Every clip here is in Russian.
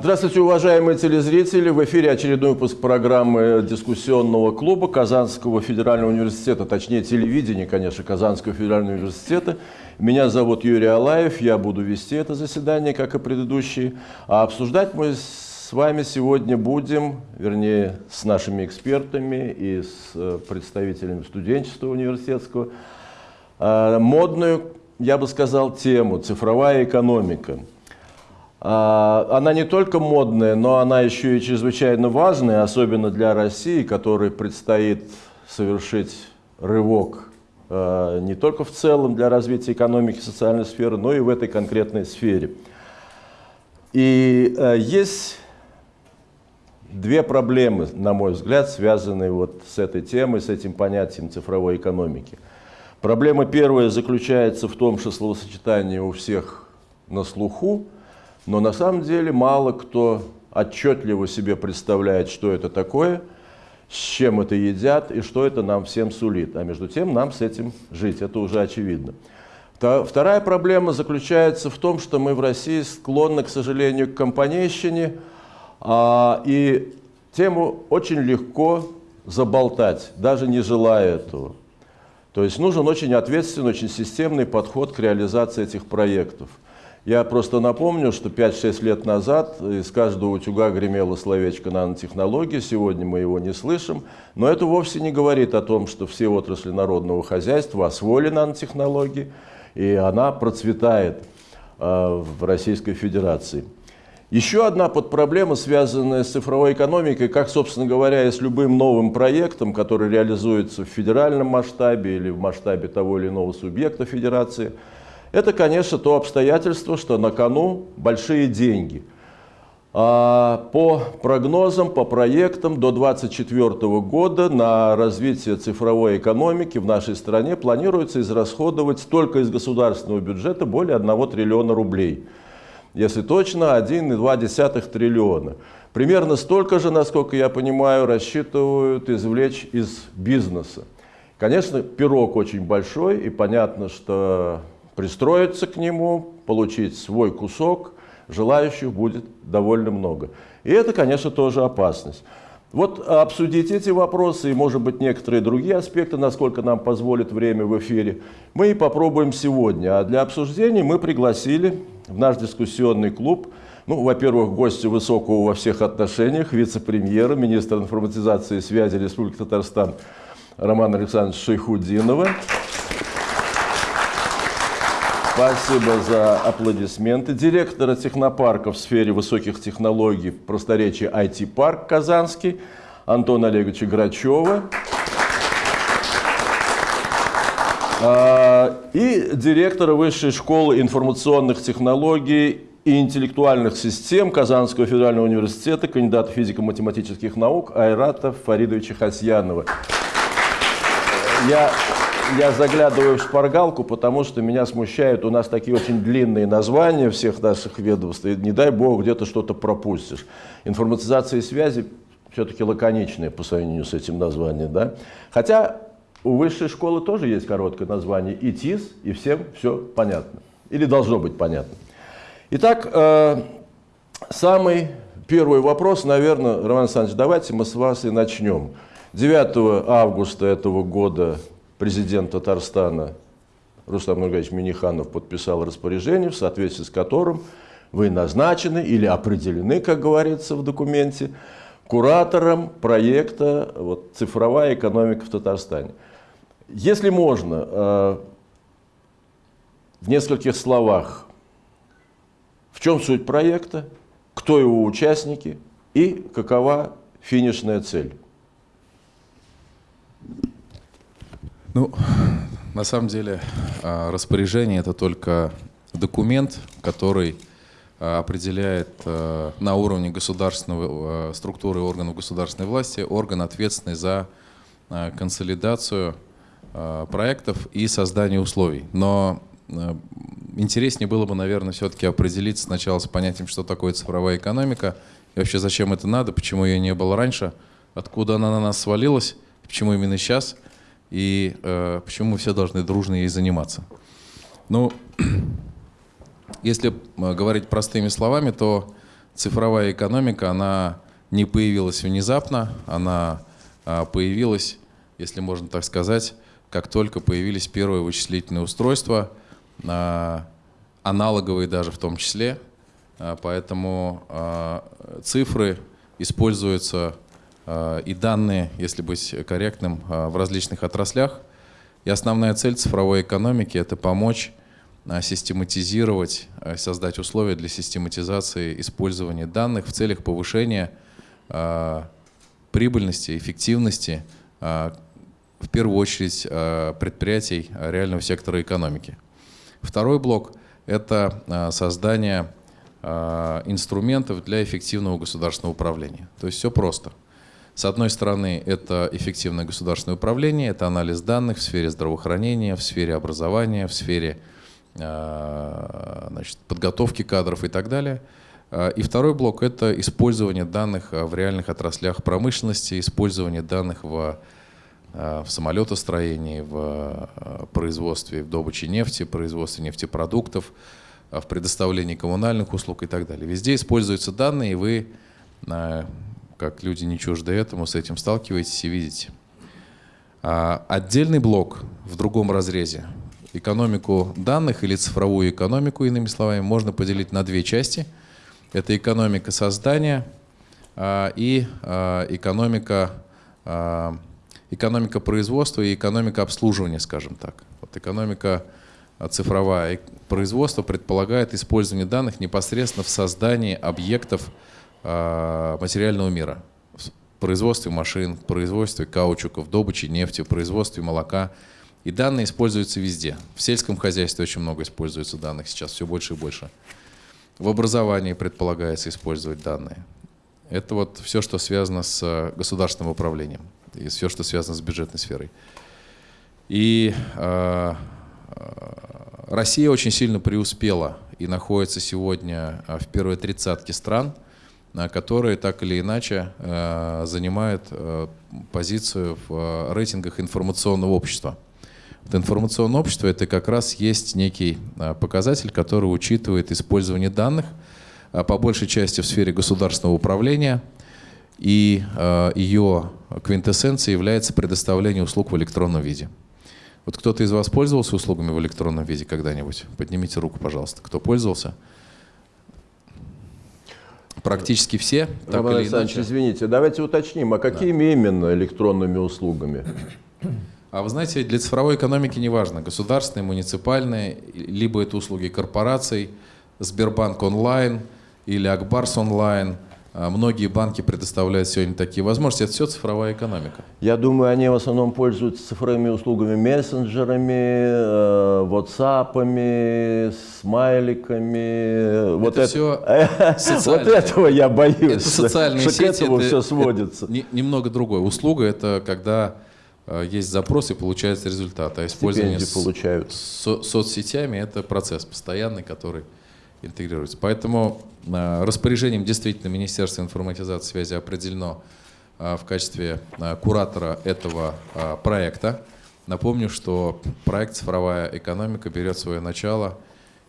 Здравствуйте, уважаемые телезрители! В эфире очередной выпуск программы дискуссионного клуба Казанского федерального университета, точнее телевидения, конечно, Казанского федерального университета. Меня зовут Юрий Алаев, я буду вести это заседание, как и предыдущие. А обсуждать мы с вами сегодня будем, вернее, с нашими экспертами и с э, представителями студенчества университетского, э, модную, я бы сказал, тему «Цифровая экономика». А, она не только модная, но она еще и чрезвычайно важная, особенно для России, которой предстоит совершить рывок а, не только в целом для развития экономики и социальной сферы, но и в этой конкретной сфере. И а, есть две проблемы, на мой взгляд, связанные вот с этой темой, с этим понятием цифровой экономики. Проблема первая заключается в том, что словосочетание у всех на слуху, но на самом деле мало кто отчетливо себе представляет, что это такое, с чем это едят и что это нам всем сулит. А между тем нам с этим жить, это уже очевидно. Вторая проблема заключается в том, что мы в России склонны, к сожалению, к компанейщине, а, и тему очень легко заболтать, даже не желая этого. То есть нужен очень ответственный, очень системный подход к реализации этих проектов. Я просто напомню, что 5-6 лет назад из каждого утюга гремело словечко нанотехнологии, сегодня мы его не слышим, но это вовсе не говорит о том, что все отрасли народного хозяйства освоили нанотехнологии, и она процветает э, в Российской Федерации. Еще одна подпроблема, связанная с цифровой экономикой, как, собственно говоря, и с любым новым проектом, который реализуется в федеральном масштабе или в масштабе того или иного субъекта федерации – это, конечно, то обстоятельство, что на кону большие деньги. А по прогнозам, по проектам до 2024 года на развитие цифровой экономики в нашей стране планируется израсходовать только из государственного бюджета более 1 триллиона рублей. Если точно, 1,2 триллиона. Примерно столько же, насколько я понимаю, рассчитывают извлечь из бизнеса. Конечно, пирог очень большой, и понятно, что пристроиться к нему, получить свой кусок, желающих будет довольно много. И это, конечно, тоже опасность. Вот обсудить эти вопросы и, может быть, некоторые другие аспекты, насколько нам позволит время в эфире, мы и попробуем сегодня. А для обсуждения мы пригласили в наш дискуссионный клуб, ну, во-первых, гостя высокого во всех отношениях, вице-премьера, министра информатизации и связи Республики Татарстан Романа Александровича Шейхудинова. Спасибо за аплодисменты. Директора технопарка в сфере высоких технологий, в просторечии IT-парк Казанский, Антона Олеговича Грачева. А, и директора Высшей школы информационных технологий и интеллектуальных систем Казанского федерального университета, кандидата физико-математических наук Айрата Фаридовича Хасьянова. Я я заглядываю в шпаргалку, потому что меня смущают, у нас такие очень длинные названия всех наших ведомств, и не дай бог где-то что-то пропустишь. Информатизация и связи все-таки лаконичные по сравнению с этим названием. Да? Хотя у высшей школы тоже есть короткое название ИТИС, и всем все понятно. Или должно быть понятно. Итак, э, самый первый вопрос, наверное, Роман Александрович, давайте мы с вас и начнем. 9 августа этого года президент Татарстана Рустам Нургаевич Миниханов подписал распоряжение, в соответствии с которым вы назначены или определены, как говорится в документе, куратором проекта вот, «Цифровая экономика в Татарстане». Если можно, э, в нескольких словах, в чем суть проекта, кто его участники и какова финишная цель? Ну, на самом деле а, распоряжение это только документ, который а, определяет а, на уровне государственного структуры органов государственной власти орган, ответственный за консолидацию проектов и создание условий. Но интереснее было бы, наверное, все-таки определиться сначала с понятием, что такое цифровая экономика, и вообще зачем это надо, почему ее не было раньше, откуда она на нас свалилась, почему именно сейчас – и э, почему мы все должны дружно ей заниматься. Ну, если э, говорить простыми словами, то цифровая экономика, она не появилась внезапно, она а, появилась, если можно так сказать, как только появились первые вычислительные устройства, а, аналоговые даже в том числе. А, поэтому цифры используются и данные, если быть корректным, в различных отраслях. И основная цель цифровой экономики – это помочь систематизировать, создать условия для систематизации использования данных в целях повышения прибыльности, эффективности, а, в первую очередь, а, предприятий реального сектора экономики. Второй блок – это а, создание инструментов для эффективного государственного управления. То есть все просто. С одной стороны, это эффективное государственное управление, это анализ данных в сфере здравоохранения, в сфере образования, в сфере значит, подготовки кадров и так далее – а, и второй блок – это использование данных а, в реальных отраслях промышленности, использование данных в, в самолетостроении, в производстве, в добыче нефти, производстве нефтепродуктов, в предоставлении коммунальных услуг и так далее. Везде используются данные, и вы, как люди не чужды этому, с этим сталкиваетесь и видите. Отдельный блок в другом разрезе, экономику данных или цифровую экономику, иными словами, можно поделить на две части – это экономика создания а, и а, экономика, а, экономика производства и экономика обслуживания, скажем так. Вот экономика цифровая производство предполагает использование данных непосредственно в создании объектов материального мира. В производстве машин, в производстве каучуков, добыче нефти, в производстве молока. И данные используются везде. В сельском хозяйстве очень много используется данных сейчас, все больше и больше. В образовании предполагается использовать данные. Это вот все, что связано с э, государственным управлением и все, что связано с бюджетной сферой. И э, э Россия очень сильно преуспела и находится сегодня э, в первой тридцатке стран, которые так или иначе э, занимают э, позицию в рейтингах информационного общества. Вот информационное общество – это как раз есть некий показатель, который учитывает использование данных, по большей части в сфере государственного управления, и ее квинтэссенцией является предоставление услуг в электронном виде. Вот кто-то из вас пользовался услугами в электронном виде когда-нибудь? Поднимите руку, пожалуйста. Кто пользовался? Практически все. Роман Александрович, иначе. извините, давайте уточним, а какими да. именно электронными услугами? А вы знаете, для цифровой экономики неважно, государственные, муниципальные, либо это услуги корпораций, Сбербанк онлайн или Акбарс онлайн. А многие банки предоставляют сегодня такие возможности. Это все цифровая экономика. Я думаю, они в основном пользуются цифровыми услугами, мессенджерами, э, WhatsApp, смайликами. Вот это, это все Вот этого я боюсь. Это социальные что сети. К этому это, все сводится. Это немного другое. Услуга – это когда Э, есть запрос и получается результат. А использование получают. Со соцсетями – это процесс постоянный, который интегрируется. Поэтому э, распоряжением действительно Министерства информатизации связи определено э, в качестве куратора этого проекта. Напомню, что проект «Цифровая экономика» берет свое начало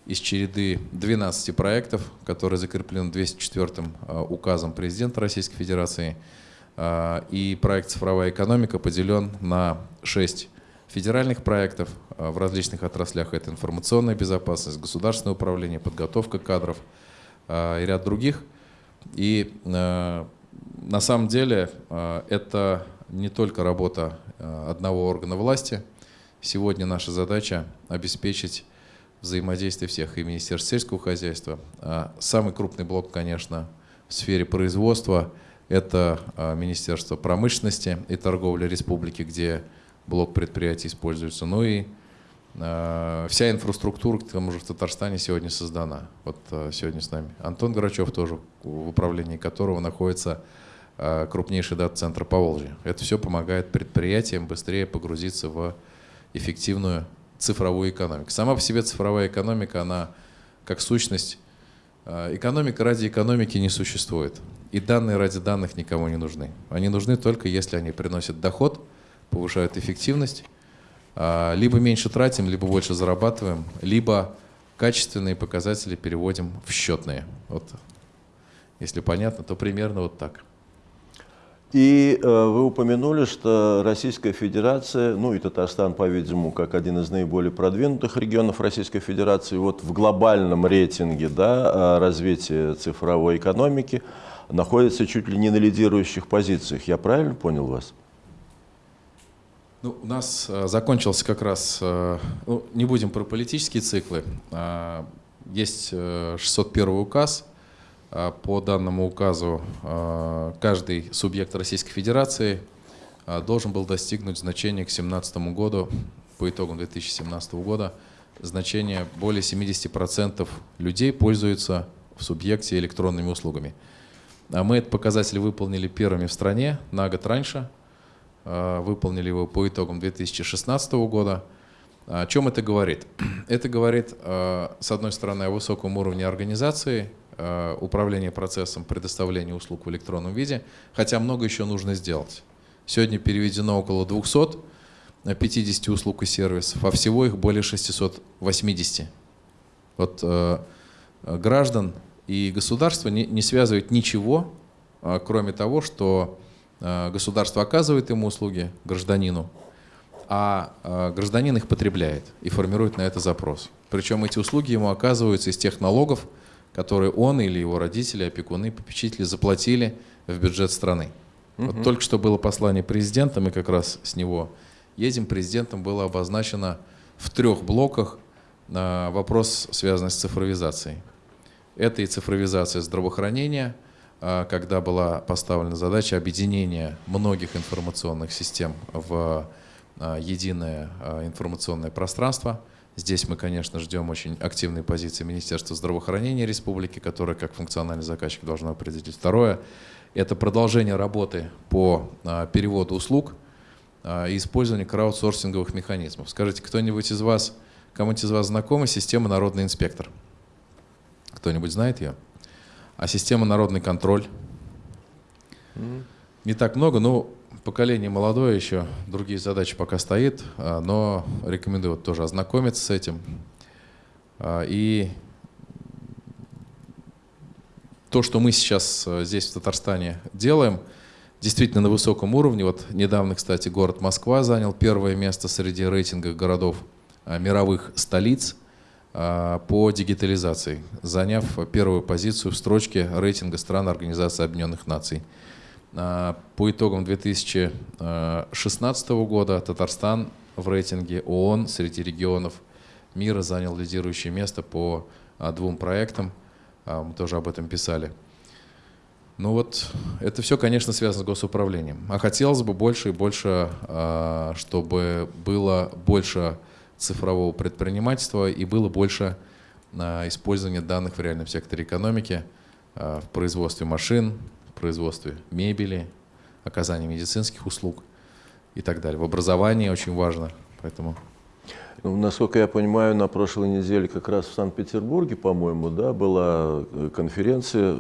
из череды 12 проектов, которые закреплены 204 указом президента Российской Федерации – и проект «Цифровая экономика» поделен на шесть федеральных проектов в различных отраслях. Это информационная безопасность, государственное управление, подготовка кадров а, и ряд других. И на самом деле это не только работа одного органа власти. Сегодня наша задача обеспечить взаимодействие всех и Министерства сельского хозяйства. Самый крупный блок, конечно, в сфере производства – это а, Министерство промышленности и торговли республики, где блок предприятий используется. Ну и а, вся инфраструктура, к тому же в Татарстане сегодня создана. Вот а, сегодня с нами Антон Грачев тоже, в управлении которого находится крупнейший дата-центр по Волжье. Это все помогает предприятиям быстрее погрузиться в эффективную цифровую экономику. Сама по себе цифровая экономика, она как сущность, экономика ради экономики не существует. И данные ради данных никому не нужны. Они нужны только если они приносят доход, повышают эффективность, либо меньше тратим, либо больше зарабатываем, либо качественные показатели переводим в счетные. Вот Если понятно, то примерно вот так. И э, вы упомянули, что Российская Федерация, ну и Татарстан, по-видимому, как один из наиболее продвинутых регионов Российской Федерации, вот в глобальном рейтинге да, развития цифровой экономики находится чуть ли не на лидирующих позициях. Я правильно понял вас? Ну, у нас э, закончился как раз, э, ну, не будем про политические циклы, э, есть э, 601 указ, э, по данному указу э, каждый субъект Российской Федерации э, должен был достигнуть значения к 2017 году, по итогам 2017 года, значение более 70% людей пользуются в субъекте электронными услугами. А мы этот показатель выполнили первыми в стране на год раньше – Э, выполнили его по итогам 2016 года. О чем это говорит? Это говорит, э, с одной стороны, о высоком уровне организации, э, управления процессом предоставления услуг в электронном виде, хотя много еще нужно сделать. Сегодня переведено около 250 услуг и сервисов, а всего их более 680. Вот граждан и государство не, связывает ничего, кроме того, что Э, государство оказывает ему услуги, гражданину, а э, гражданин их потребляет и формирует на это запрос. Причем эти услуги ему оказываются из тех налогов, которые он или его родители, опекуны, попечители заплатили в бюджет страны. Угу. Вот только что было послание президента, мы как раз с него едем. Президентом было обозначено в трех блоках э, вопрос, связанный с цифровизацией. Это и цифровизация здравоохранения – когда была поставлена задача объединения многих информационных систем в а, единое а, информационное пространство. Здесь мы, конечно, ждем очень активной позиции Министерства здравоохранения Республики, которое как функциональный заказчик должно определить. Второе – это продолжение работы по переводу услуг и использование краудсорсинговых механизмов. Скажите, кто-нибудь из вас, кому-нибудь из вас знакома система «Народный инспектор»? Кто-нибудь знает ее? А система народный контроль? Не так много, но поколение молодое еще, другие задачи пока стоит, а, но рекомендую вот тоже ознакомиться с этим. А, и то, что мы сейчас а, здесь в Татарстане делаем, действительно на высоком уровне. Вот недавно, кстати, город Москва занял первое место среди рейтинга городов мировых столиц а, по дигитализации, заняв первую позицию в строчке рейтинга стран Организации Объединенных Наций. А, по итогам 2016 года Татарстан в рейтинге ООН среди регионов мира занял лидирующее место по а, двум проектам. Мы тоже об этом писали. Ну вот, это все, конечно, связано с госуправлением. А хотелось бы больше и больше, чтобы было больше цифрового предпринимательства и было больше а, использования данных в реальном секторе экономики, а, в производстве машин, в производстве мебели, оказании медицинских услуг и так далее. В образовании очень важно, поэтому... Ну, насколько я понимаю, на прошлой неделе как раз в Санкт-Петербурге, по-моему, да, была э, конференция,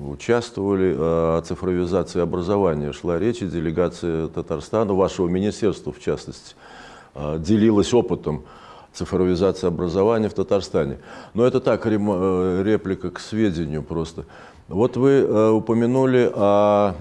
участвовали о цифровизации образования. Шла речь, и делегация Татарстана, вашего министерства в частности, а, делилась опытом цифровизации образования в Татарстане. Но это так, э, реплика к сведению просто. Вот вы э, упомянули о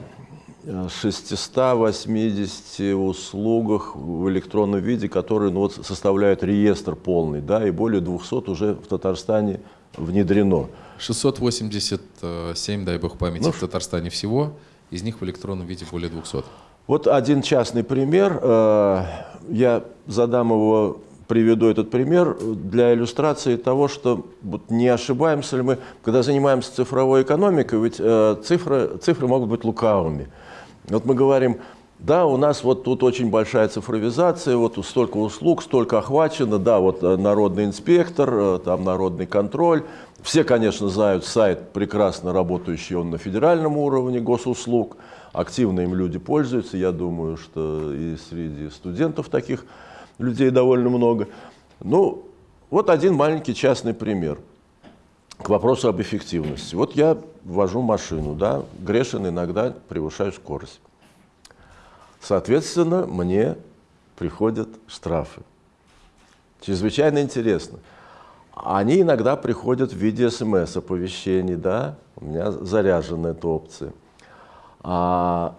680 услугах в электронном виде, которые ну, вот, составляют реестр полный, да, и более 200 уже в Татарстане внедрено. 687, дай бог памяти, ну, в Татарстане всего, из них в электронном виде более 200. Вот один частный пример. Э, я задам его, приведу этот пример для иллюстрации того, что вот не ошибаемся ли мы, когда занимаемся цифровой экономикой, ведь э, цифры, цифры могут быть лукавыми. Вот мы говорим, да, у нас вот тут очень большая цифровизация, вот столько услуг, столько охвачено, да, вот э, народный инспектор, там народный контроль. Все, конечно, знают сайт, прекрасно работающий он на федеральном уровне госуслуг – активно им люди пользуются. Я думаю, что и среди студентов таких людей довольно много. Ну, вот один маленький частный пример к вопросу об эффективности. Вот я вожу машину, да, грешен иногда превышаю скорость. Соответственно, мне приходят штрафы. Чрезвычайно интересно. они иногда приходят в виде смс-оповещений, да, у меня заряжена эта опция. А,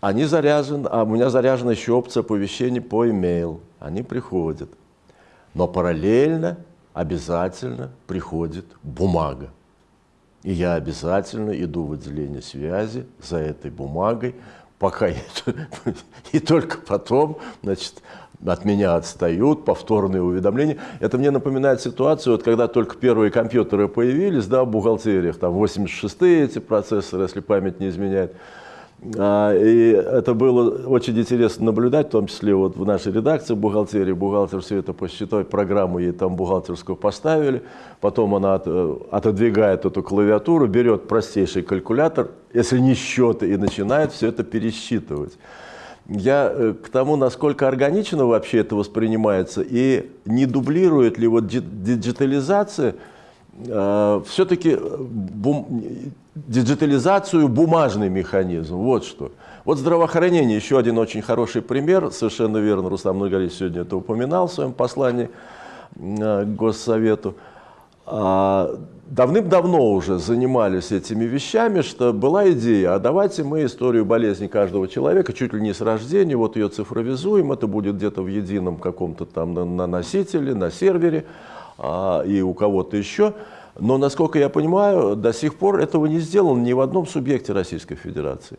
они заряжены, а у меня заряжена еще опция оповещений по email. Они приходят. Но параллельно обязательно приходит бумага. И я обязательно иду в отделение связи за этой бумагой, пока и только потом, значит, от меня отстают, повторные уведомления. Это мне напоминает ситуацию, вот когда только первые компьютеры появились, да, в бухгалтериях, там 86-е эти процессоры, если память не изменяет. А, и это было очень интересно наблюдать, в том числе вот в нашей редакции бухгалтерии. Бухгалтер все это посчитать, программу ей там бухгалтерскую поставили. Потом она э, отодвигает эту клавиатуру, берет простейший калькулятор, если не счеты, и начинает все это пересчитывать. Я э, к тому, насколько органично вообще это воспринимается, и не дублирует ли вот диджитализация э, все-таки диджитализацию бумажный механизм. Вот что. Вот здравоохранение, еще один очень хороший пример, совершенно верно, Руслан Многорич сегодня это упоминал в своем послании э, к Госсовету. А, давным-давно уже занимались этими вещами, что была идея, а давайте мы историю болезни каждого человека, чуть ли не с рождения, вот ее цифровизуем, это будет где-то в едином каком-то там на, на носителе, на сервере а, и у кого-то еще. Но, насколько я понимаю, до сих пор этого не сделано ни в одном субъекте Российской Федерации.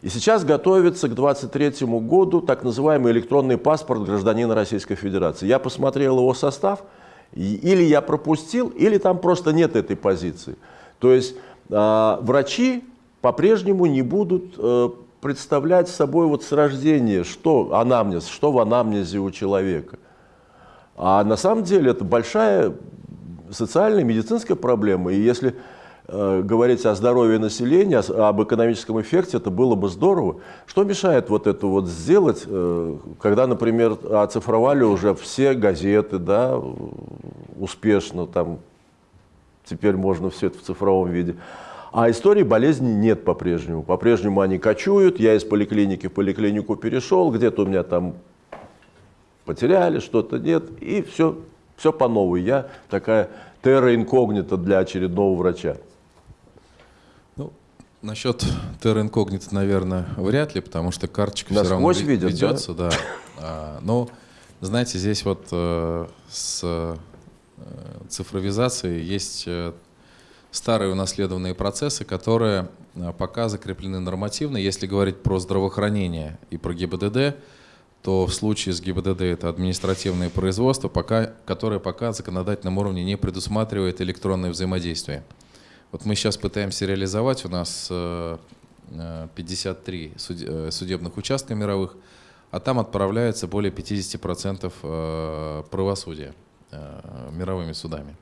И сейчас готовится к 2023 году так называемый электронный паспорт гражданина Российской Федерации. Я посмотрел его состав, или я пропустил, или там просто нет этой позиции. То есть э, врачи по-прежнему не будут э, представлять собой вот с рождения, что анамнез, что в анамнезе у человека. А на самом деле это большая социальная, медицинская проблема. И если э, говорить о здоровье населения, об экономическом эффекте, это было бы здорово. Что мешает вот это вот сделать, э, когда, например, оцифровали уже все газеты, да, успешно, там, теперь можно все это в цифровом виде. А истории болезни нет по-прежнему. По-прежнему они кочуют, я из поликлиники в поликлинику перешел, где-то у меня там потеряли, что-то нет, и все все по новой. Я такая терра инкогнита для очередного врача. Ну, насчет терра инкогнита, наверное, вряд ли, потому что карточка Насквозь все равно видят, ведется. Да? Да. А, но, знаете, здесь вот э, с э, цифровизацией есть э, старые унаследованные процессы, которые э, пока закреплены нормативно. Если говорить про здравоохранение и про ГИБДД, то в случае с ГИБДД это административное производство, пока, которое пока на законодательном уровне не предусматривает электронное взаимодействие. Вот мы сейчас пытаемся реализовать, у нас 53 э, э, судебных участка мировых, а там отправляется более 50% э, правосудия мировыми судами.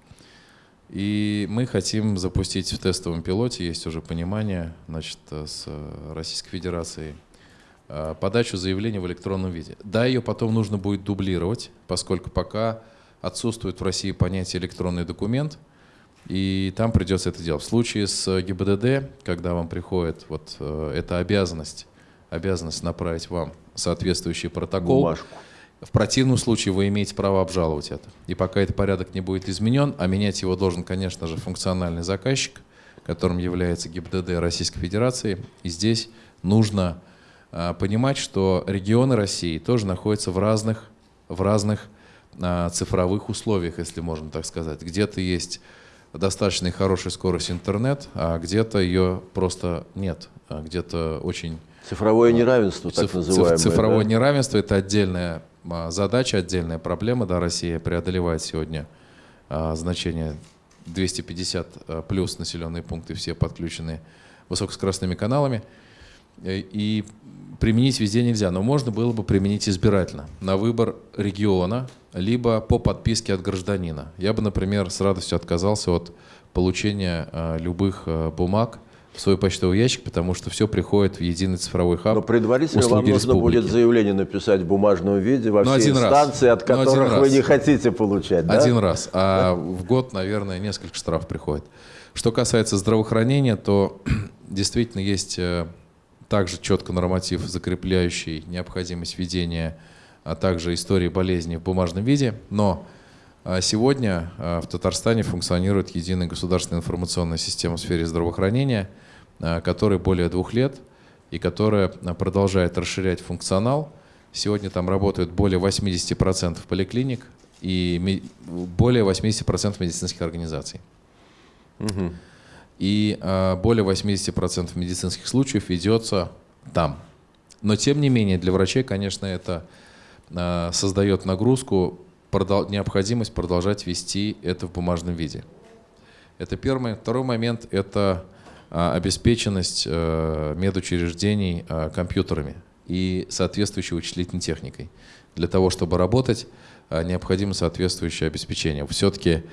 И мы хотим запустить в тестовом пилоте, есть уже понимание значит, с Российской Федерацией, Э, подачу заявления в электронном виде. Да, ее потом нужно будет дублировать, поскольку пока отсутствует в России понятие электронный документ, и там придется это делать. В случае с ГИБДД, когда вам приходит вот э, эта обязанность, обязанность направить вам соответствующий протокол, Бумажку. в противном случае вы имеете право обжаловать это. И пока этот порядок не будет изменен, а менять его должен, конечно же, функциональный заказчик, которым является ГИБДД Российской Федерации, и здесь нужно понимать, что регионы России тоже находятся в разных, в разных а, цифровых условиях, если можно так сказать. Где-то есть достаточно хорошая скорость интернет, а где-то ее просто нет, а где-то очень... Цифровое неравенство, так циф, называемое. Цифровое да? неравенство – это отдельная задача, отдельная проблема. Да, Россия преодолевает сегодня значение 250 плюс населенные пункты, все подключены высокоскоростными каналами. И применить везде нельзя, но можно было бы применить избирательно, на выбор региона, либо по подписке от гражданина. Я бы, например, с радостью отказался от получения э, любых э, бумаг в свой почтовый ящик, потому что все приходит в единый цифровой хаб. Но предварительно вам нужно республики. будет заявление написать в бумажном виде во Но все инстанции, раз. от которых вы не хотите получать. Да? Один раз. А в год, наверное, несколько штраф приходит. Что касается здравоохранения, то действительно есть э, также четко норматив, закрепляющий необходимость ведения, а также истории болезни в бумажном виде. Но А сегодня в Татарстане функционирует единая государственная информационная система в сфере здравоохранения, которая более двух лет и которая продолжает расширять функционал. Сегодня там работают более 80% поликлиник и более 80% медицинских организаций. Угу. И более 80% медицинских случаев ведется там. Но тем не менее для врачей, конечно, это создает нагрузку необходимость продолжать вести это в бумажном виде. Это первый. Второй момент – это а, обеспеченность э, медучреждений компьютерами и соответствующей вычислительной техникой. Для того, чтобы работать, необходимо соответствующее обеспечение. Все-таки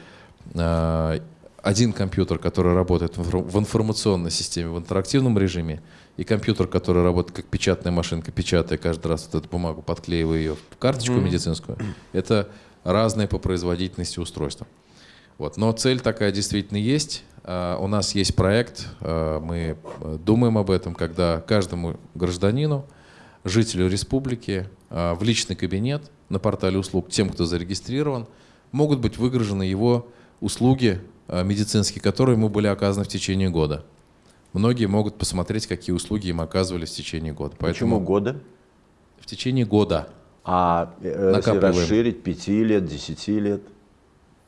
один компьютер, который работает в информационной системе, в интерактивном режиме, и компьютер, который работает как печатная машинка, печатая каждый раз вот эту бумагу, подклеивая ее в карточку mm-hmm. медицинскую, это разные по производительности устройства. Вот. Но цель такая действительно есть. А, у нас есть проект, а, мы э, думаем об этом, когда каждому гражданину, жителю республики а, в личный кабинет на портале услуг, тем, кто зарегистрирован, могут быть выгружены его услуги медицинские, которые ему были оказаны в течение года. Многие могут посмотреть, какие услуги им оказывались в течение года. Поэтому Почему года? В течение года. А э, если расширить 5 лет, 10 лет?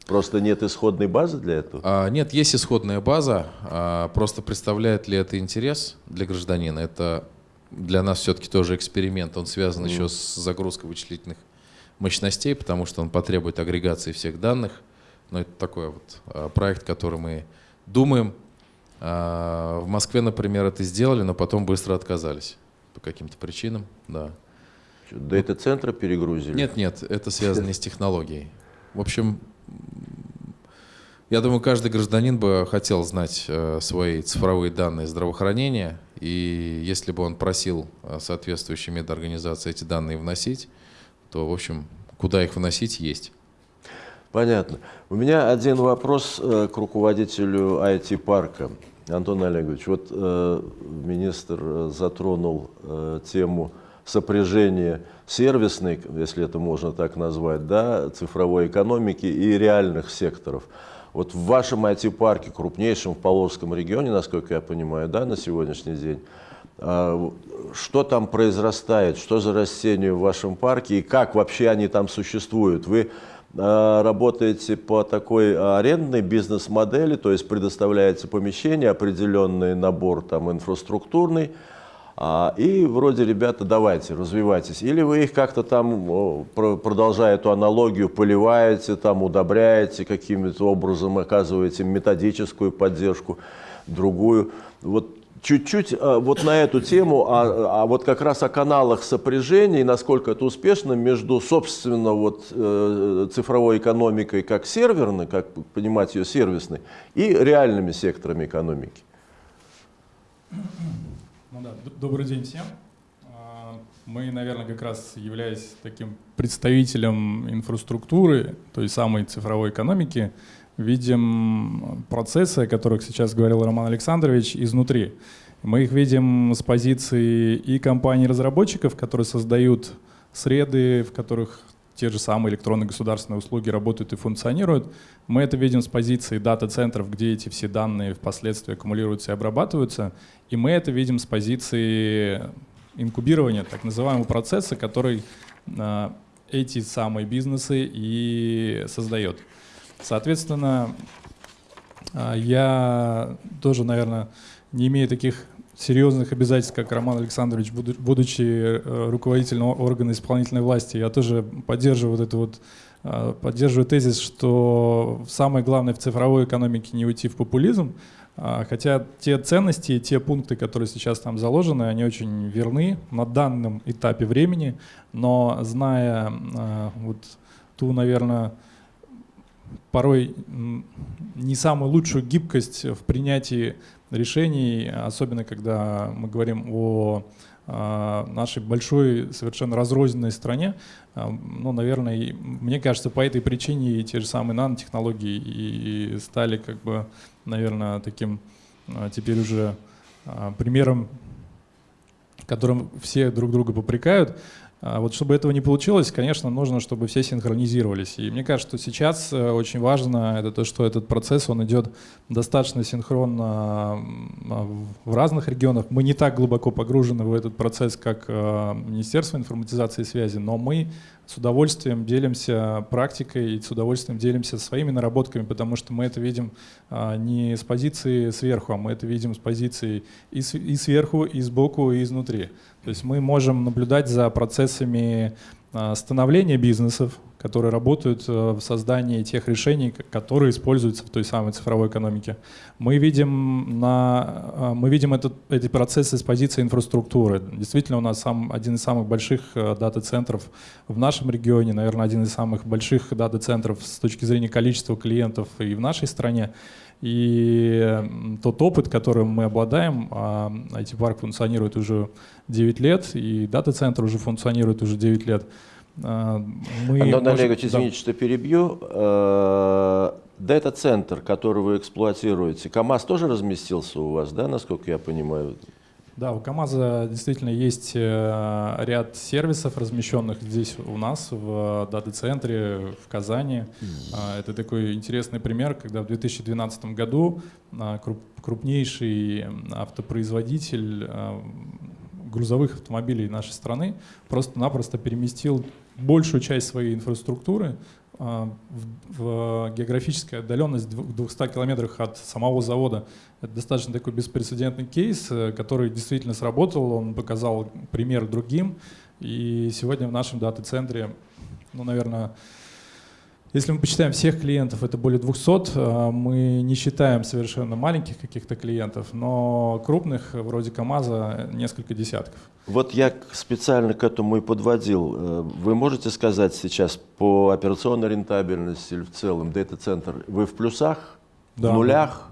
Просто нет исходной базы для этого? А, нет, есть исходная база. А, просто представляет ли это интерес для гражданина? Это для нас все-таки тоже эксперимент. Он связан mm. еще с загрузкой вычислительных мощностей, потому что он потребует агрегации всех данных. Но это такой вот а, проект, который мы думаем. А, в Москве, например, это сделали, но потом быстро отказались по каким-то причинам. Да. Дата-центры перегрузили? Нет, нет, это связано не с технологией. В общем, я думаю, каждый гражданин бы хотел знать э, свои цифровые данные здравоохранения, и если бы он просил э, соответствующие медорганизации эти данные вносить, то, в общем, куда их вносить, есть. Понятно. У меня один вопрос э, к руководителю IT-парка. Антон Олегович, вот э, министр затронул э, тему сопряжение сервисной, если это можно так назвать, да, цифровой экономики и реальных секторов. Вот в вашем IT-парке, крупнейшем в Поволжском регионе, насколько я понимаю, да, на сегодняшний день, что там произрастает, что за растения в вашем парке и как вообще они там существуют? Вы работаете по такой арендной бизнес-модели, то есть предоставляете помещение, определенный набор там инфраструктурный, а, и вроде, ребята, давайте, развивайтесь. Или вы их как-то там, продолжая эту аналогию, поливаете, там, удобряете, каким-то образом оказываете методическую поддержку, другую. Вот чуть-чуть а, вот на эту тему, а, а вот как раз о каналах сопряжения и насколько это успешно между, собственно, вот, э, цифровой экономикой как серверной, как понимать ее сервисной, и реальными секторами экономики. Ну да, добрый день всем. А, мы, наверное, как раз являясь таким представителем инфраструктуры, той самой цифровой экономики, видим процессы, о которых сейчас говорил Роман Александрович, изнутри. Мы их видим с позиции и компаний-разработчиков, которые создают среды, в которых те же самые электронные государственные услуги работают и функционируют. Мы это видим с позиции дата-центров, где эти все данные впоследствии аккумулируются и обрабатываются. И мы это видим с позиции инкубирования, так называемого процесса, который э, эти самые бизнесы и создает. Соответственно, э, я тоже, наверное, не имею таких серьезных обязательств, как Роман Александрович, будучи э, руководителем органа исполнительной власти, я тоже поддерживаю вот это вот э, поддерживаю тезис, что самое главное в цифровой экономике не уйти в популизм, а, хотя те ценности, те пункты, которые сейчас там заложены, они очень верны на данном этапе времени, но зная вот ту, наверное, порой не самую лучшую гибкость в принятии решений, особенно когда мы говорим о а, нашей большой, совершенно разрозненной стране. А, ну, наверное, мне кажется, по этой причине и те же самые нанотехнологии и стали, как бы, наверное, таким а, теперь уже примером, которым все друг друга попрекают. А вот чтобы этого не получилось, конечно, нужно, чтобы все синхронизировались. И мне кажется, что сейчас э, очень важно это то, что этот процесс, он идет достаточно синхронно а, в разных регионах. Мы не так глубоко погружены в этот процесс, как э, Министерство информатизации и связи, но мы с удовольствием делимся практикой и с удовольствием делимся своими наработками, потому что мы это видим а, не с позиции сверху, а мы это видим с позиции и сверху, и сбоку, и изнутри. То есть мы можем наблюдать за процессами а, становления бизнесов, которые работают э, в создании тех решений, которые используются в той самой цифровой экономике. Мы видим, на, а, мы видим этот, эти процессы с позиции инфраструктуры. Действительно, у нас сам, один из самых больших э, дата-центров в нашем регионе, наверное, один из самых больших дата-центров с точки зрения количества клиентов и в нашей стране. И тот опыт, которым мы обладаем, а IT-парк функционирует уже 9 лет, и дата-центр уже функционирует уже 9 лет. А, мы Антон можем... Олегович, извините, что перебью. Э, дата-центр, который вы эксплуатируете, КАМАЗ тоже разместился у вас, да, насколько я понимаю? Да, у КАМАЗа действительно есть э, ряд сервисов, размещенных здесь у нас, в дата-центре в Казани. А, это такой интересный пример, когда в 2012 году а, крупнейший автопроизводитель а, грузовых автомобилей нашей страны просто-напросто переместил большую часть своей инфраструктуры в, в географическая отдаленность в 200 километрах от самого завода. Это достаточно такой беспрецедентный кейс, э, который действительно сработал, он показал пример другим. И сегодня в нашем дата-центре, ну, наверное, если мы посчитаем всех клиентов, это более 200. Э, мы не считаем совершенно маленьких каких-то клиентов, но крупных, вроде КАМАЗа, несколько десятков. Вот я специально к этому и подводил. Э, вы можете сказать сейчас по операционной рентабельности или в целом дата-центр, вы в плюсах, да, в нулях?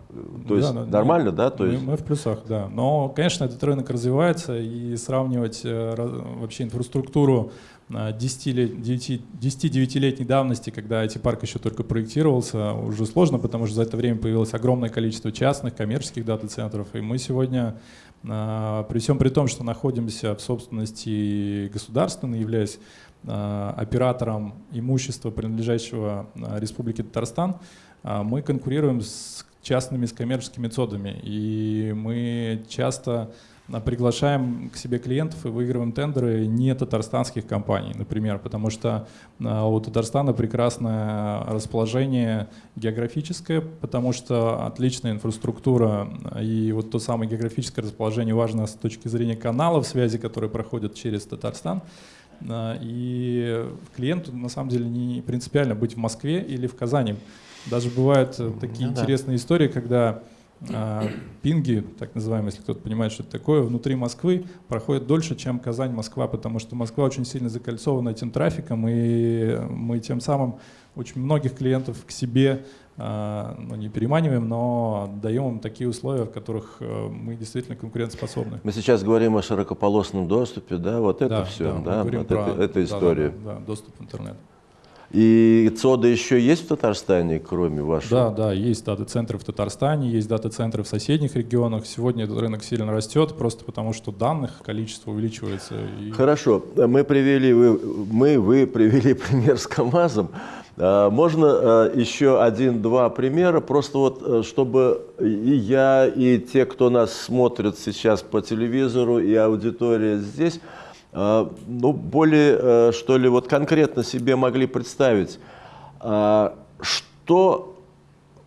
То есть да, нормально, да? То мы, есть... мы в плюсах, да. Но, конечно, этот рынок развивается, и сравнивать э, вообще инфраструктуру 10-9-летней давности, когда эти парк еще только проектировался, уже сложно, потому что за это время появилось огромное количество частных, коммерческих дата-центров. И мы сегодня, а, при всем при том, что находимся в собственности государственной, являясь а, оператором имущества, принадлежащего а, Республике Татарстан, мы конкурируем с частными, с коммерческими методами. И мы часто приглашаем к себе клиентов и выигрываем тендеры не татарстанских компаний, например, потому что а, у Татарстана прекрасное расположение географическое, потому что отличная инфраструктура и вот то самое географическое расположение важно с точки зрения каналов связи, которые проходят через Татарстан. А, и клиенту на самом деле не принципиально быть в Москве или в Казани. Даже бывают э, такие ну, интересные да. истории, когда а, пинги, так называемые, если кто-то понимает, что это такое, внутри Москвы проходят дольше, чем Казань-Москва, потому что Москва очень сильно закольцована этим трафиком, и мы тем самым очень многих клиентов к себе а, ну, не переманиваем, но даем им такие условия, в которых э, мы действительно конкурентоспособны. Мы сейчас говорим о широкополосном доступе, да, вот это да, все, да, да вот про, это, это история. Да, да, да, доступ в интернет. И ЦОДа еще есть в Татарстане, кроме вашего? Да, да, есть дата-центры в Татарстане, есть дата-центры в соседних регионах. Сегодня этот рынок сильно растет, просто потому что данных количество увеличивается. И... Хорошо, мы привели, вы, мы, вы привели пример с КАМАЗом. А, можно а, еще один-два примера, просто вот э, чтобы и я, и те, кто нас смотрит сейчас по телевизору, и аудитория здесь, ну, более, э, что ли, вот конкретно себе могли представить, а, что,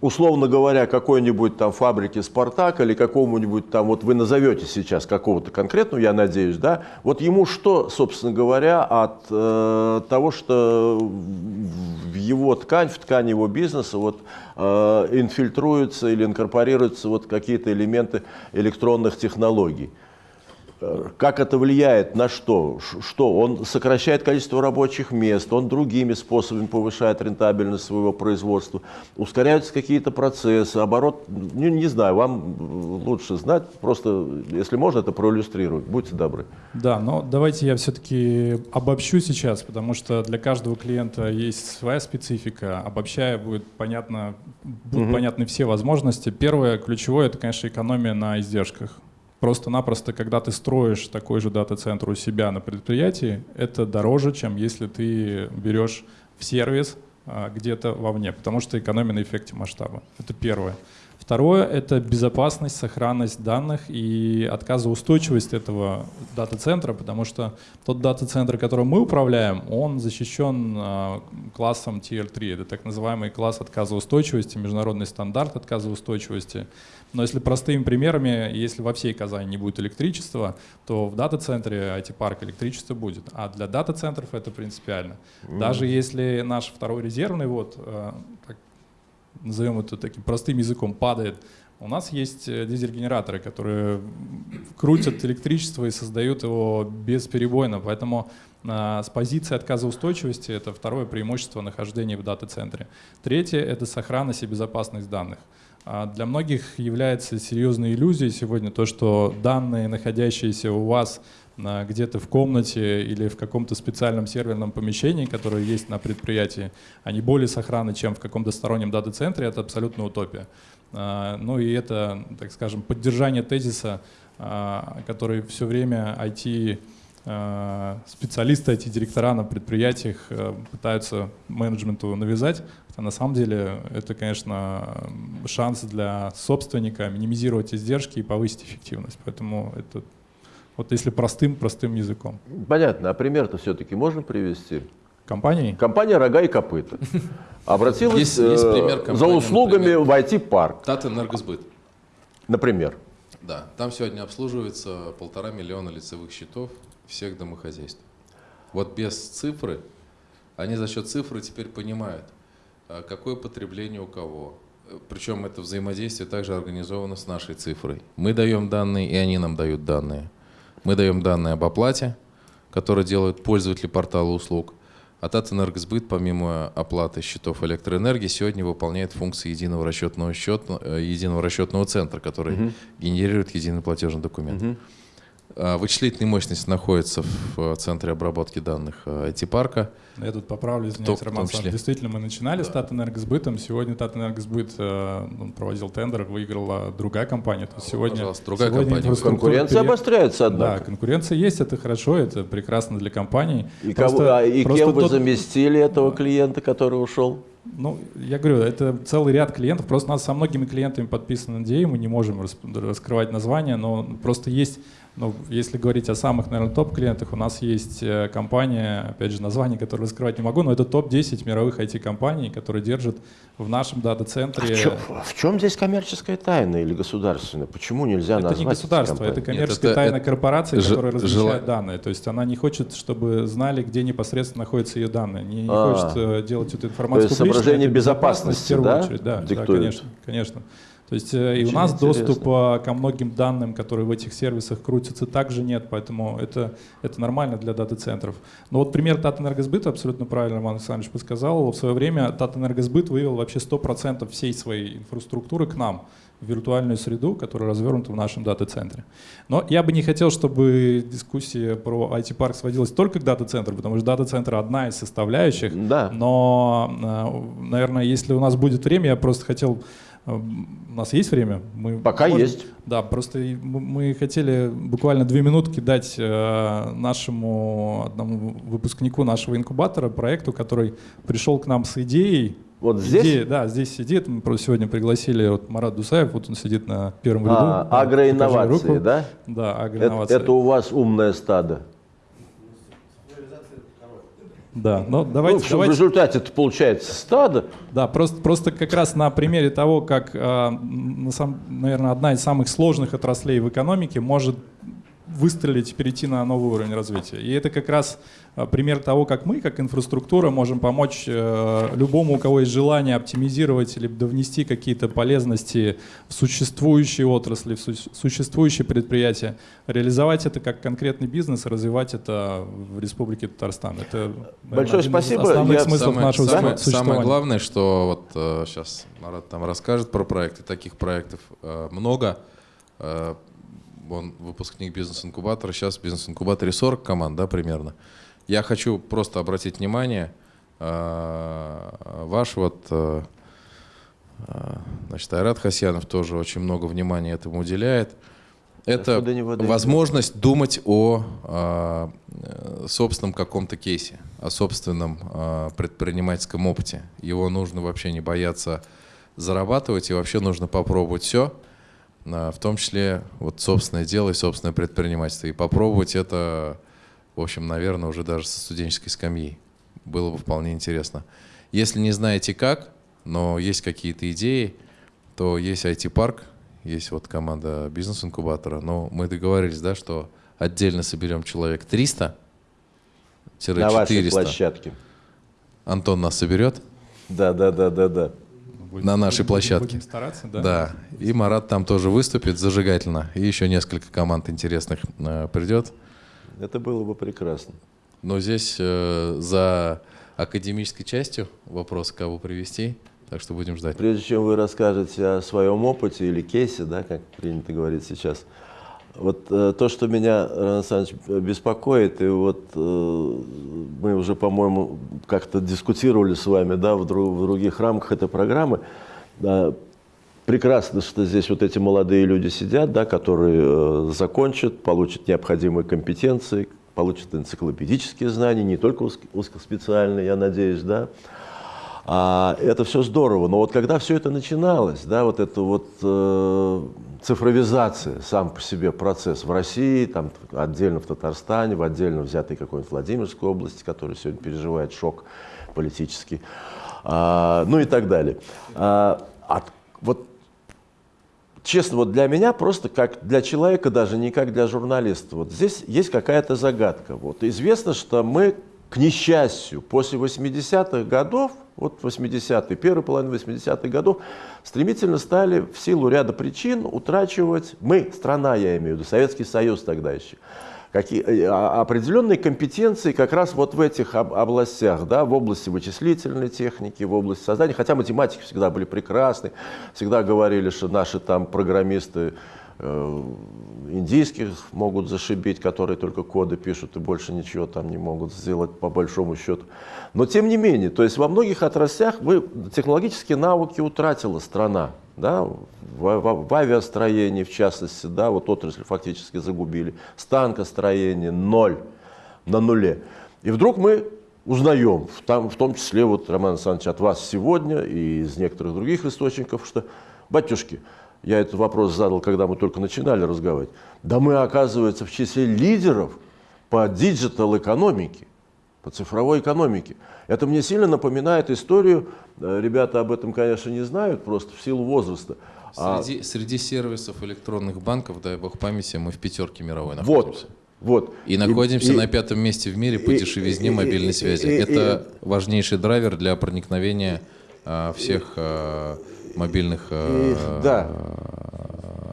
условно говоря, какой-нибудь там фабрике «Спартак» или какому-нибудь там, вот вы назовете сейчас какого-то конкретного, я надеюсь, да, вот ему что, собственно говоря, от э, того, что в его ткань, в ткань его бизнеса вот э, инфильтруются или инкорпорируются вот какие-то элементы электронных технологий? Как это влияет на что? Что? Он сокращает количество рабочих мест, он другими способами повышает рентабельность своего производства, ускоряются какие-то процессы, оборот, ну, не знаю, вам лучше знать, просто, если можно, это проиллюстрировать, будьте добры. Да, но давайте я все-таки обобщу сейчас, потому что для каждого клиента есть своя специфика, обобщая будет понятно, будут угу. понятны все возможности. Первое, ключевое, это, конечно, экономия на издержках. Просто-напросто, когда ты строишь такой же дата-центр у себя на предприятии, это дороже, чем если ты берешь в сервис а, где-то вовне, потому что экономия на эффекте масштаба. Это первое. Второе — это безопасность, сохранность данных и отказоустойчивость этого дата-центра, потому что тот дата-центр, которым мы управляем, он защищен э, классом Tier 3. Это так называемый класс отказоустойчивости, международный стандарт отказоустойчивости. Но если простыми примерами, если во всей Казани не будет электричества, то в дата-центре IT-парк электричество будет. А для дата-центров это принципиально. Mm. Даже если наш второй резервный, вот, э, назовем это таким простым языком, падает, у нас есть э, дизель-генераторы, которые крутят электричество и создают его бесперебойно. Поэтому с позиции отказоустойчивости это второе преимущество нахождения в дата-центре. Третье — это сохранность и безопасность данных. А для многих является серьезной иллюзией сегодня то, что данные, находящиеся у вас где-то в комнате или в каком-то специальном серверном помещении, которое есть на предприятии, они более сохранны, чем в каком-то стороннем дата-центре, это абсолютно утопия. А, ну и это, так скажем, поддержание тезиса, а, который все время IT специалисты, IT-директора на предприятиях пытаются менеджменту навязать, на самом деле это, конечно, шанс для собственника минимизировать издержки и повысить эффективность. Поэтому это вот если простым, простым языком. Понятно. А пример-то все-таки можно привести? Компании? Компания «Рога и копыта» обратилась есть, есть пример за услугами например, в IT-парк. Тат Энергосбыт. Например? Да. Там сегодня обслуживается полтора миллиона лицевых счетов всех домохозяйств. Вот без цифры, они за счет цифры теперь понимают – а какое потребление у кого. Причем это взаимодействие также организовано с нашей цифрой. Мы даем данные, и они нам дают данные. Мы даем данные об оплате, которые делают пользователи портала услуг. А Татэнергосбыт, помимо оплаты счетов электроэнергии, сегодня выполняет функции единого расчетного, счета, э, единого расчетного центра, который угу. генерирует единый платежный документ. Угу. А, вычислительная мощность находится в э, центре обработки данных IT-парка. Э, Я тут поправлю, извиняюсь, Роман Действительно, мы начинали да. с Татэнергосбытом. Сегодня Татэнергосбыт э, проводил тендер, выиграла другая компания. То есть сегодня, Пожалуйста, другая сегодня компания. Конкуренция пере... обостряется, однако. Да, конкуренция есть, это хорошо, это прекрасно для компании. И, просто, кого, а, и кем вы тот... заместили этого клиента, который ушел? Ну, я говорю, это целый ряд клиентов. Просто у нас со многими клиентами подписан NDA, мы не можем раскрывать названия, но просто есть ну, если говорить о самых, наверное, топ-клиентах, у нас есть э, компания, опять же, название, которое раскрывать не могу, но это топ-10 мировых IT-компаний, которые держат в нашем дата-центре... А в, чем, в чем здесь коммерческая тайна или государственная? Почему нельзя это назвать Это не государство, это коммерческая Нет, это, тайна это, корпорации, ж, которая размещает жел... данные. То есть она не хочет, чтобы знали, где непосредственно находятся ее данные. Не, не а, хочет э, делать эту информацию То есть соображение безопасности, безопасности да? Очередь. Да, да, конечно, конечно. То есть э, Очень и у нас интересно. доступа ко многим данным, которые в этих сервисах крутятся, также нет, поэтому это, это нормально для дата-центров. Но вот пример Татэнергосбыта, абсолютно правильно Роман Александрович подсказал, в свое время Татэнергосбыт вывел вообще 100% всей своей инфраструктуры к нам в виртуальную среду, которая развернута в нашем дата-центре. Но я бы не хотел, чтобы дискуссия про IT-парк сводилась только к дата-центру, потому что дата-центр одна из составляющих. Да. Но, э, наверное, если у нас будет время, я просто хотел у нас есть время? Мы Пока можем... есть. Да, просто мы хотели буквально две минутки дать э, нашему одному выпускнику нашего инкубатора, проекту, который пришел к нам с идеей. Вот здесь? Идея, да, здесь сидит. Мы просто сегодня пригласили вот Марат Дусаев, вот он сидит на первом ряду. А, агроинновации, да? Да, агроинновации. Это, это у вас умное стадо. Да, но давайте, ну, давайте... В результате это получается стадо. Да, просто, просто как раз на примере того, как, э, на сам, наверное, одна из самых сложных отраслей в экономике может выстрелить, перейти на новый уровень развития. И это как раз а, пример того, как мы, как инфраструктура, можем помочь э, любому, у кого есть желание оптимизировать или довнести какие-то полезности в существующие отрасли, в существующие предприятия, реализовать это как конкретный бизнес, развивать это в Республике Татарстан. Это Большое один спасибо. Из основных Я... смыслов самое, нашего самое, самое главное, что вот э, сейчас Марат там расскажет про проекты, таких проектов э, много. Он выпускник бизнес-инкубатора, сейчас в бизнес-инкубаторе 40 команд, да, примерно. Я хочу просто обратить внимание, э, ваш вот, э, э, значит, Айрат Хасьянов тоже очень много внимания этому уделяет. Это возможность думать о собственном каком-то кейсе, о собственном предпринимательском опыте. Его нужно вообще не бояться зарабатывать, и вообще нужно попробовать все, в том числе вот собственное дело и собственное предпринимательство. И попробовать это, в общем, наверное, уже даже со студенческой скамьи. Было бы вполне интересно. Если не знаете как, но есть какие-то идеи, то есть IT-парк, есть вот команда бизнес-инкубатора, но мы договорились, да, что отдельно соберем человек 300 На вашей площадке. Антон нас соберет? Да, да, да, да, да. Будем, на нашей площадке. Будем стараться, да. Да. И Марат там тоже выступит зажигательно. И еще несколько команд интересных э, придет. Это было бы прекрасно. Но здесь э, за академической частью вопрос, кого привести. Так что будем ждать. Прежде чем вы расскажете о своем опыте или кейсе, да, как принято говорить сейчас, вот э, то, что меня, Роман Александрович, беспокоит, и вот э, мы уже, по-моему, как-то дискутировали с вами да, в, друг, в других рамках этой программы, да, прекрасно, что здесь вот эти молодые люди сидят, да, которые э, закончат, получат необходимые компетенции, получат энциклопедические знания, не только узкоспециальные, я надеюсь, да, а, это все здорово, но вот когда все это начиналось, да, вот эта вот э, цифровизация, сам по себе процесс в России, там отдельно в Татарстане, в отдельно взятой какой-нибудь Владимирской области, которая сегодня переживает шок политический, а, ну и так далее. А, от, вот честно, вот для меня просто как для человека даже, не как для журналиста, вот здесь есть какая-то загадка. Вот известно, что мы, к несчастью, после 80-х годов вот 80-е, первая половина 80-х годов, стремительно стали в силу ряда причин утрачивать, мы, страна я имею в виду, Советский Союз тогда еще, какие, э, а, определенные компетенции как раз вот в этих об, областях, да, в области вычислительной техники, в области создания, хотя математики всегда были прекрасны, всегда говорили, что наши там программисты индийских могут зашибить, которые только коды пишут и больше ничего там не могут сделать по большому счету. Но тем не менее, то есть во многих отраслях вы, технологические навыки утратила страна. Да, в, в, в авиастроении, в частности, да, вот отрасль фактически загубили. Станкостроение ноль, на нуле. И вдруг мы узнаем, в, там, в том числе, вот, Роман Александрович, от вас сегодня и из некоторых других источников, что, батюшки, я этот вопрос задал, когда мы только начинали разговаривать, да мы, оказывается, в числе лидеров по digital-экономике, по цифровой экономике. Это мне сильно напоминает историю, э, ребята об этом, конечно, не знают, просто в силу возраста. Среди, а... среди сервисов электронных банков, дай бог памяти, мы в пятерке мировой находимся. Вот. Вот. И находимся и, на пятом месте в мире по дешевизне мобильной связи. И, и, Это важнейший драйвер для проникновения а, всех а, мобильных и, э, да.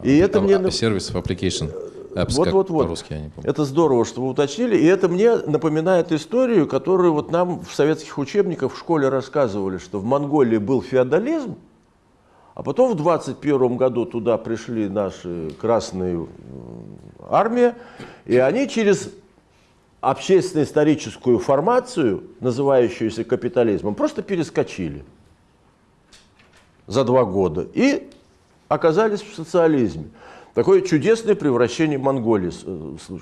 и это мне сервисов, application. Apps, вот, вот, вот. я не помню. Это здорово, что вы уточнили. И это мне напоминает историю, которую вот нам в советских учебниках в школе рассказывали, что в Монголии был феодализм, а потом в 21 году туда пришли наши красные армии, и они через общественно-историческую формацию, называющуюся капитализмом, просто перескочили за два года и оказались в социализме. Такое чудесное превращение Монголии.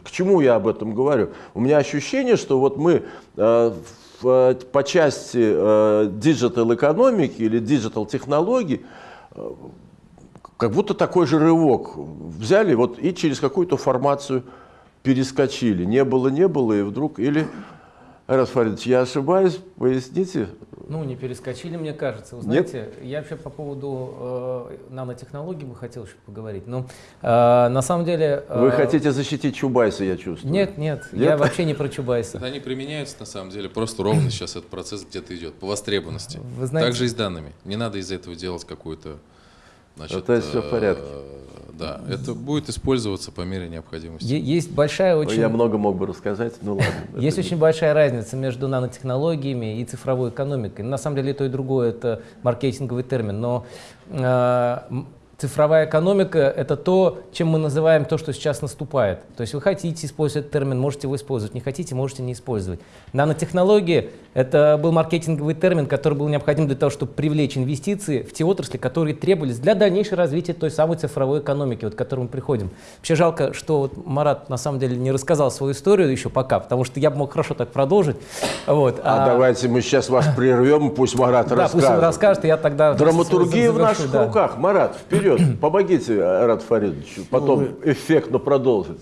К чему я об этом говорю? У меня ощущение, что вот мы э, в, по части э, digital-экономики или digital-технологий э, как будто такой же рывок взяли вот и через какую-то формацию перескочили. Не было, не было, и вдруг... Или Фаридович, я ошибаюсь, поясните. Ну, не перескочили, мне кажется. Вы знаете, Нет? я вообще по поводу э, нанотехнологий бы хотел еще поговорить. Но э, на самом деле... Э, Вы хотите защитить Чубайса, я чувствую. Нет, нет, нет? я вообще не про Чубайса. Они применяются на самом деле, просто ровно сейчас этот процесс где-то идет, по востребованности. Вы знаете... Также и с данными. Не надо из этого делать какую-то... Значит, То есть все в порядке. Э, да, это будет использоваться по мере необходимости. Есть большая очень... Я много мог бы рассказать, ну ладно. Есть очень большая разница между нанотехнологиями и цифровой экономикой. На самом деле то и другое это маркетинговый термин, но э, цифровая экономика – это то, чем мы называем то, что сейчас наступает. То есть вы хотите использовать этот термин, можете его использовать, не хотите, можете не использовать. Нанотехнологии – это был маркетинговый термин, который был необходим для того, чтобы привлечь инвестиции в те отрасли, которые требовались для дальнейшего развития той самой цифровой экономики, вот, к которой мы приходим. Вообще жалко, что вот Марат на самом деле не рассказал свою историю еще пока, потому что я бы мог хорошо так продолжить. Вот. А, а давайте мы сейчас вас прервем, пусть Марат да, расскажет. пусть он расскажет, и я тогда... Драматургия в наших да. руках. Марат, вперед, помогите Арат Фаридовичу, потом ну, мы... эффектно продолжить.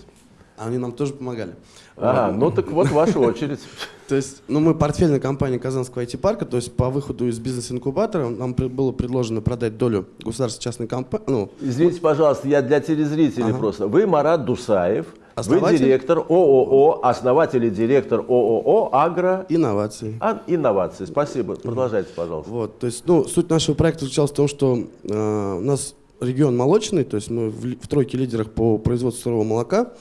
Они нам тоже помогали. Ага, ну так вот ваша очередь. То есть, ну мы портфельная компания Казанского IT-парка, то есть по выходу из бизнес-инкубатора нам было предложено продать долю государственной частной компании. Ну, Извините, пожалуйста, я для телезрителей ага. просто. Вы Марат Дусаев, Основатель... Вы директор ООО, основатель и директор ООО «Агро...» Инновации. А, инновации. Спасибо. Продолжайте, пожалуйста. Вот, то есть, ну, суть нашего проекта заключалась в том, что э, у нас регион молочный, то есть мы в, в тройке лидерах по производству сырого молока.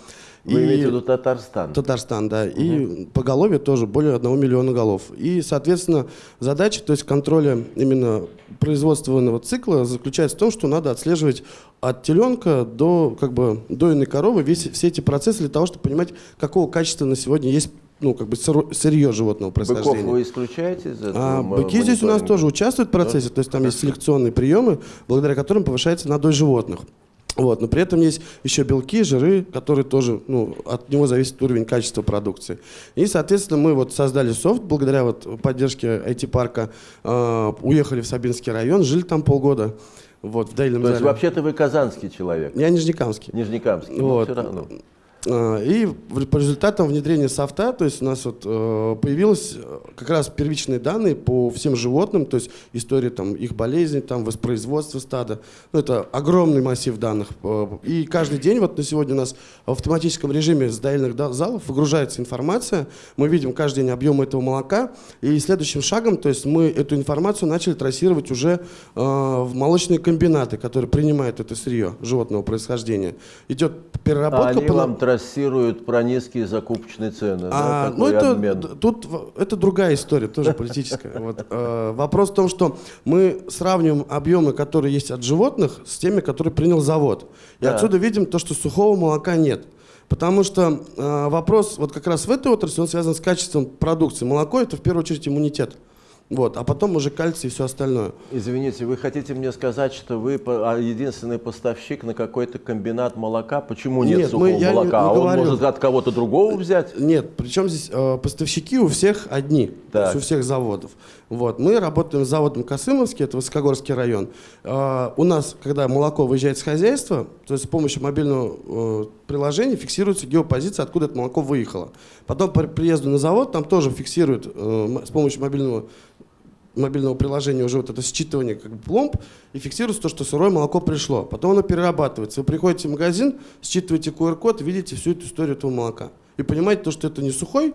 Вы и, имеете в виду Татарстан? Татарстан, да. Угу. И поголовье тоже более 1 миллиона голов. И, соответственно, задача, то есть контроля именно производственного цикла заключается в том, что надо отслеживать от теленка до, как бы, до иной коровы весь, все эти процессы для того, чтобы понимать, какого качества на сегодня есть ну, как бы сырье животного происхождения. Быков вы исключаете из этого? А, быки здесь у нас тоже участвуют в процессе, да? то есть там есть селекционные приемы, благодаря которым повышается надой животных. Вот, но при этом есть еще белки, жиры, которые тоже, ну, от него зависит уровень качества продукции. И, соответственно, мы вот создали софт, благодаря вот поддержке IT-парка, э, уехали в Сабинский район, жили там полгода. Вот, в Дейном То есть вообще-то вы казанский человек? Я нижнекамский. Нижнекамский, вот. все равно. А, и по результатам внедрения софта, то есть у нас вот э, появились э, как раз первичные данные по всем животным, то есть история там их болезней, там воспроизводства стада. Ну, это огромный массив данных. Э, и каждый день вот на сегодня у нас в автоматическом режиме с доильных залов выгружается информация. Мы видим каждый день объем этого молока. И следующим шагом, то есть мы эту информацию начали трассировать уже в молочные комбинаты, которые принимают это сырье животного происхождения. Идет переработка. А по... трассируют про низкие закупочные цены. А, да, ну это, обмен. тут это другая история, тоже политическая. Вот, э, вопрос в том, что мы сравниваем объемы, которые есть от животных, с теми, которые принял завод. И да. отсюда видим то, что сухого молока нет. Потому что э, вопрос вот как раз в этой отрасли, он связан с качеством продукции. Молоко это в первую очередь иммунитет. Вот, а потом уже кальций и все остальное. Извините, вы хотите мне сказать, что вы а, единственный поставщик на какой-то комбинат молока? Почему нет, нет сухого мы, молока? Не, не а он может от кого-то другого взять? Нет, причем здесь э, поставщики у всех одни, так. у всех заводов. Вот, мы работаем с заводом Косымовский, это Высокогорский район. Э, у нас, когда молоко выезжает с хозяйства, то есть с помощью мобильного э, приложения фиксируется геопозиция, откуда это молоко выехало. Потом по приезду на завод там тоже фиксируют э, с помощью мобильного мобильного приложения уже вот это считывание как бы пломб и фиксируется то, что сырое молоко пришло. Потом оно перерабатывается. Вы приходите в магазин, считываете QR-код, видите всю эту историю этого молока. И понимаете то, что это не сухой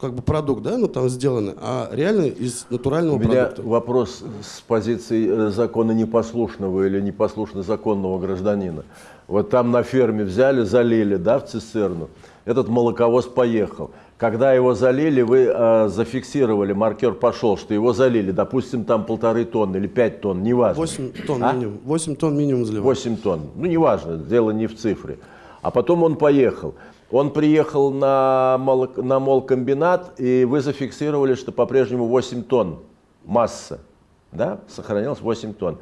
как бы продукт, да, ну там сделаны, а реально из натурального У меня вопрос с позиции э, закона непослушного или непослушно законного гражданина. Вот там на ферме взяли, залили, да, в цистерну. Этот молоковоз поехал. Когда его залили, вы э, зафиксировали, маркер пошел, что его залили, допустим, там полторы тонны или пять тонн, неважно. 8 тонн а? минимум. 8 тонн минимум заливали. 8 тонн. Ну, неважно, дело не в цифре. А потом он поехал. Он приехал на, молок, на молкомбинат, и вы зафиксировали, что по-прежнему 8 тонн масса. Да? Сохранилось 8 тонн.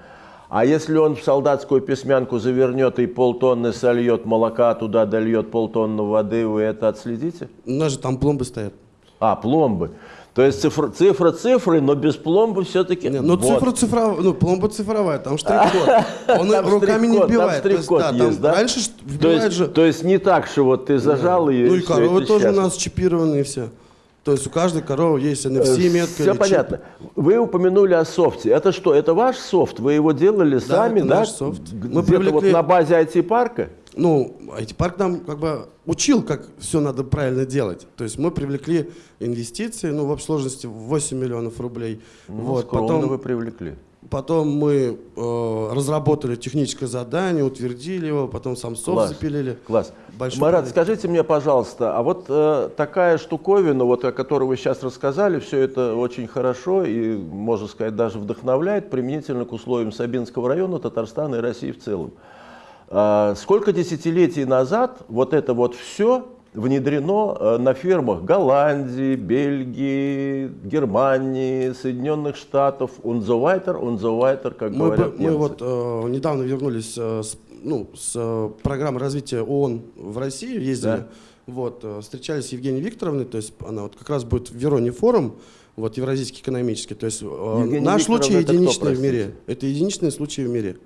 А если он в солдатскую письмянку завернет и полтонны сольет молока, туда дольет полтонны воды, вы это отследите? У нас же там пломбы стоят. А, пломбы. То есть цифра, цифра цифры, но без пломбы все-таки... Ну, вот. цифра цифровая, ну, пломба цифровая, там штрих-код. Он там руками не вбивает. Там штрих-код есть, есть, да? Раньше вбивает то есть, же... То есть не так, что вот ты зажал ее... Ну и коровы тоже у нас чипированные все. То есть у каждой коровы есть NFC-метка. Все понятно. Вы упомянули о софте. Это что, это ваш софт? Вы его делали да, сами, это да? наш софт. Мы привлекли... вот на базе IT-парка? Ну, IT-парк нам как бы учил, как все надо правильно делать. То есть мы привлекли инвестиции, ну, в общей сложности 8 миллионов рублей. Ну, вот, скромно потом... вы привлекли. Потом мы э, разработали техническое задание, утвердили его, потом сам софт Класс. запилили. Класс. Большой Марат, проект. скажите мне, пожалуйста, а вот э, такая штуковина, вот о которой вы сейчас рассказали, все это очень хорошо и, можно сказать, даже вдохновляет применительно к условиям Сабинского района, Татарстана и России в целом. А, сколько десятилетий назад вот это вот все внедрено э, на фермах Голландии, Бельгии, Германии, Соединенных Штатов, the weiter, как Мы, говорят мы немцы. вот э, недавно вернулись э, с, ну, с э, программы развития ООН в Россию, ездили. Да. Вот, э, встречались с Евгенией Викторовной, то есть она вот как раз будет в Вероне форум, вот Евразийский экономический. То есть э, наш Викторовна случай это кто, единичный в мире. Это единичный случай в мире.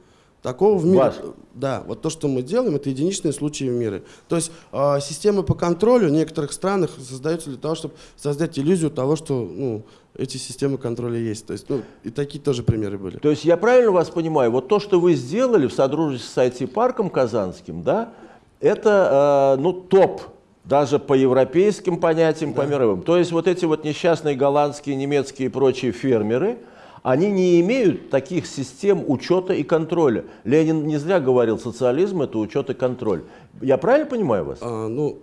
Такого в мире. Ваш? Да, вот то, что мы делаем, это единичные случаи в мире. То есть э, системы по контролю в некоторых странах создаются для того, чтобы создать иллюзию того, что ну, эти системы контроля есть. То есть, ну, и такие тоже примеры были. То есть я правильно вас понимаю, вот то, что вы сделали в содружестве с IT-парком Казанским, да, это э, ну, топ даже по европейским понятиям, по мировым. То есть вот эти вот несчастные голландские, немецкие и прочие фермеры, они не имеют таких систем учета и контроля. Ленин не зря говорил, социализм это учет и контроль. Я правильно понимаю вас? А, ну,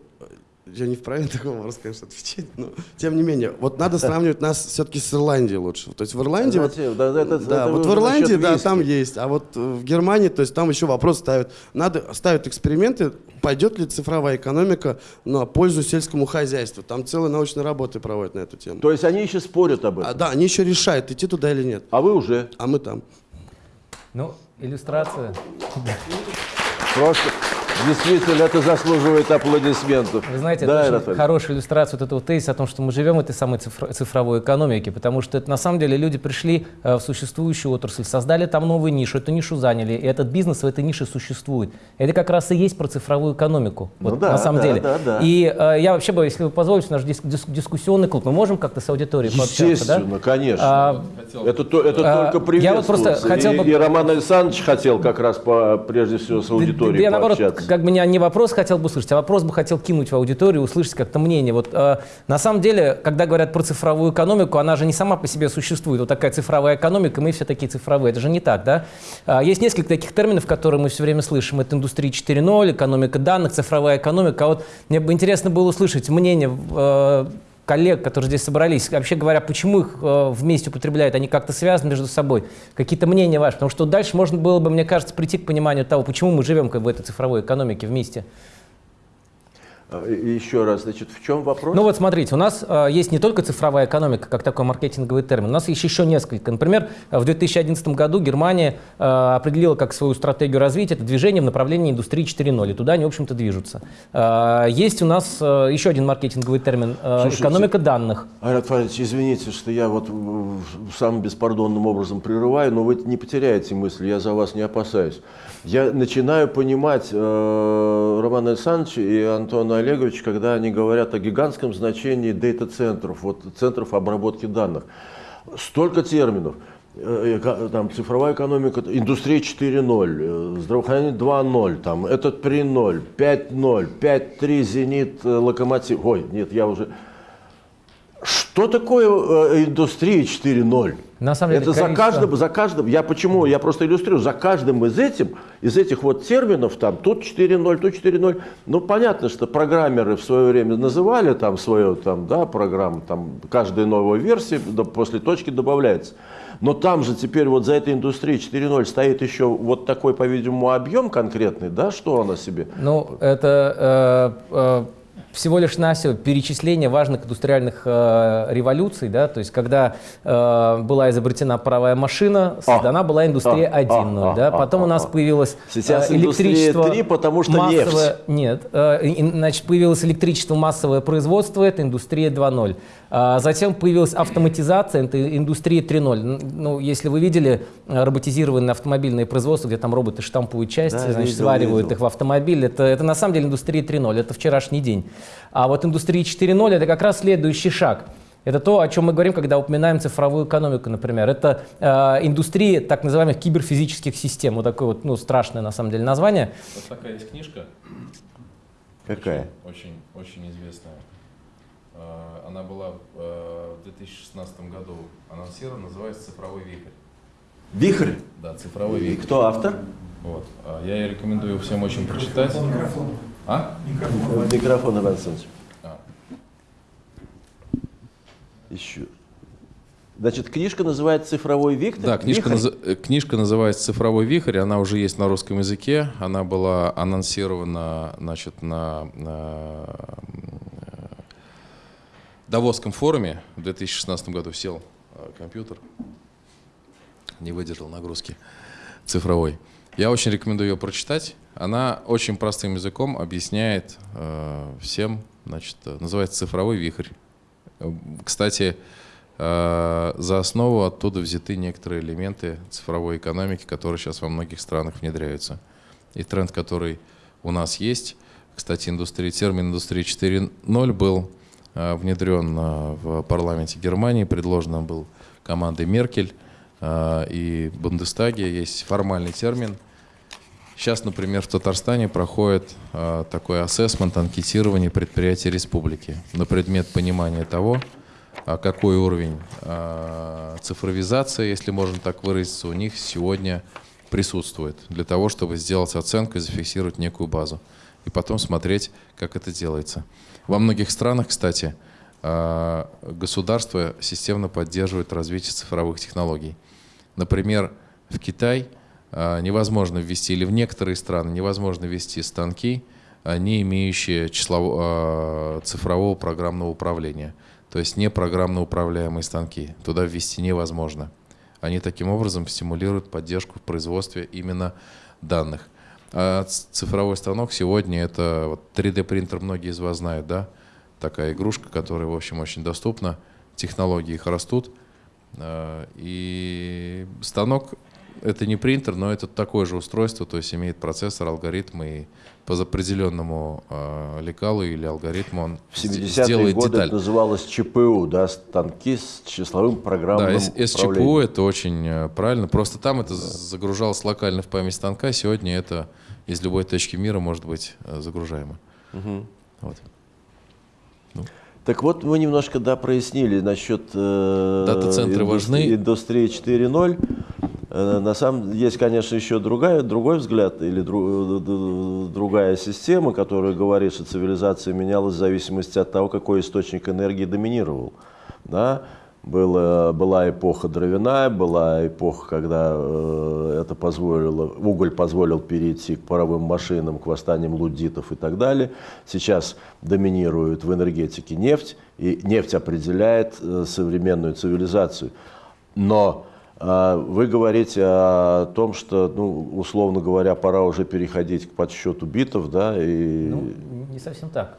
я не вправе на такой вопрос, конечно, отвечать, но тем не менее, вот надо сравнивать нас все-таки с Ирландией лучше. То есть в Ирландии, вот, Зачем? Да, это- да, это вот в Ирландии, да, виски. там есть, а вот в Германии, то есть там еще вопрос ставят, надо ставят эксперименты, пойдет ли цифровая экономика на пользу сельскому хозяйству. Там целые научные работы проводят на эту тему. То есть они еще спорят об А, этом. да, они еще решают, идти туда или нет. А вы уже. А мы там. Ну, иллюстрация. Просто действительно это заслуживает аплодисментов. Вы знаете, да, это очень хорошая иллюстрация вот этого тезиса о том, что мы живем в этой самой цифро- цифровой экономике, потому что это на самом деле люди пришли э, в существующую отрасль, создали там новую нишу, эту нишу заняли, и этот бизнес в этой нише существует. Это как раз и есть про цифровую экономику, Ну вот, да, на самом да, деле. да, да. И э, я вообще бы, если вы позволите, наш дис- дис- дискуссионный клуб, мы можем как-то с аудиторией пообщаться, да? Конечно. А, это то- это а, только я вот просто приветствуется. хотел и, бы- и Роман Александрович хотел как раз по, прежде всего с аудиторией я наоборот, пообщаться. Как бы не, вопрос хотел бы услышать, а вопрос бы хотел кинуть в аудиторию, услышать как-то мнение. Вот э, на самом деле, когда говорят про цифровую экономику, она же не сама по себе существует. Вот такая цифровая экономика, мы все такие цифровые. Это же не так, да? А, есть несколько таких терминов, которые мы все время слышим. Это индустрия 4.0, экономика данных, цифровая экономика. А вот мне бы интересно было услышать мнение э, коллег, которые здесь собрались, вообще говоря, почему их э, вместе употребляют, они как-то связаны между собой, какие-то мнения ваши, потому что дальше можно было бы, мне кажется, прийти к пониманию того, почему мы живем как бы в этой цифровой экономике вместе. Еще раз, значит, в чем вопрос? Ну вот смотрите, у нас э, есть не только цифровая экономика, как такой маркетинговый термин, у нас есть еще несколько. Например, э, в 2011 году Германия э, определила как свою стратегию развития это движение в направлении индустрии 4.0, и туда они, в общем-то, движутся. Э, есть у нас э, еще один маркетинговый термин э, Слушайте, экономика данных. Айрат Фаридович, извините, что я вот в- самым беспардонным образом прерываю, но вы не потеряете мысли, я за вас не опасаюсь. Я начинаю понимать э, Романа Александровича и Антона Олеговича, когда они говорят о гигантском значении дейта-центров, вот, центров обработки данных. Столько терминов. Э, эко- Там, цифровая экономика, индустрия 4.0, э, здравоохранение 2.0, там, этот 3.0, 5.0, 5.3, зенит, э, локомотив. Ой, нет, я уже... Что такое э, индустрия 4.0? На самом деле, Это за количество- каждым, за каждым, я почему, я просто иллюстрирую, за каждым из этим, из этих вот терминов, там, тут 4.0, тут 4.0, ну, понятно, что программеры в свое время называли там свою, там, да, программу, там, каждая новая версия да, после точки добавляется. Но там же теперь вот за этой индустрией 4.0 стоит еще вот такой, по-видимому, объем конкретный, да, что она себе? Ну, это э, э, всего лишь навсего перечисление важных индустриальных э, революций, да, то есть когда э, была изобретена паровая машина, создана была индустрия а, 1.0, а, да, а, потом а, у нас а. появилось Сейчас э, электричество 3, потому что массовое, нет, э, и, значит, появилось электричество массовое производство, это индустрия 2.0. А затем появилась автоматизация, это индустрия 3.0. Н- Ну, если вы видели э, роботизированное автомобильное производство, где там роботы штампуют части, Да, значит, видел, сваривают видел. их в автомобиль, это, это на самом деле индустрия 3.0, это вчерашний день. А вот индустрия 4.0 это как раз следующий шаг. Это то, о чем мы говорим, когда упоминаем цифровую экономику, например. Это э, индустрия так называемых киберфизических систем. Вот такое вот, ну, страшное на самом деле название. Вот такая есть книжка, Какая? очень, очень известная. Она была э, в 2016 году анонсирована, называется «Цифровой вихрь». Вихрь. Да, цифровой И вихрь. кто автор? Вот. А Я рекомендую всем очень прочитать. А? Микрофон, Иван Александрович. А. Еще. Значит, книжка называется «Цифровой Виктор». Да, книжка, Вихрь? э, книжка называется «Цифровой вихрь», она уже есть на русском языке, она была анонсирована значит, на, на Давосском форуме в 2016 году сел э, компьютер, не выдержал нагрузки цифровой. Я очень рекомендую ее прочитать. Она очень простым языком объясняет э, всем, значит, э, называется «Цифровой вихрь». Э, Кстати, Э, За основу оттуда взяты некоторые элементы цифровой экономики, которые сейчас во многих странах внедряются. И тренд, который у нас есть, кстати, индустрия, термин «индустрия 4.0» был внедрен э, в парламенте Германии, предложен был командой Меркель э, и Бундестаге, есть формальный термин. Сейчас, например, в Татарстане проходит э, такой ассессмент, анкетирование предприятий республики на предмет понимания того, а какой уровень цифровизации, если можно так выразиться, у них сегодня присутствует для того, чтобы сделать оценку и зафиксировать некую базу. И потом смотреть, как это делается. Во многих странах, кстати, а, государство системно поддерживает развитие цифровых технологий. Например, в Китай а, невозможно ввести, или в некоторые страны невозможно ввести станки, а, не имеющие числово- цифрового программного управления. То есть не программно управляемые станки. Туда ввести невозможно. Они таким образом стимулируют поддержку в производстве именно данных. А цифровой станок сегодня это вот 3D принтер, многие из вас знают, да? Такая игрушка, которая, в общем, очень доступна. Технологии их растут. А, И станок это не принтер, но это такое же устройство, то есть имеет процессор, алгоритм, и по определенному э, лекалу или алгоритму он В сде- 70-е сделает годы деталь. это называлось ЧПУ, да, станки с числовым программным Да, С- СЧПУ это очень э, правильно. Просто там это загружалось локально в память станка. Сегодня это из любой точки мира может быть э, загружаемо. Вот. Так вот, мы немножко, да, прояснили насчет э, Дата-центры важны. индустрии 4.0. Э, на самом есть, конечно, еще другая, другой взгляд или дру- д- другая система, которая говорит, что цивилизация менялась в зависимости от того, какой источник энергии доминировал. Да? Было, была эпоха дровяная, была эпоха, когда э, это позволило, уголь позволил перейти к паровым машинам, к восстаниям луддитов и так далее. Сейчас доминирует в энергетике нефть, и нефть определяет э, современную цивилизацию. Но э, вы говорите о том, что, ну, условно говоря, пора уже переходить к подсчету битов, да, и Ну, не совсем так.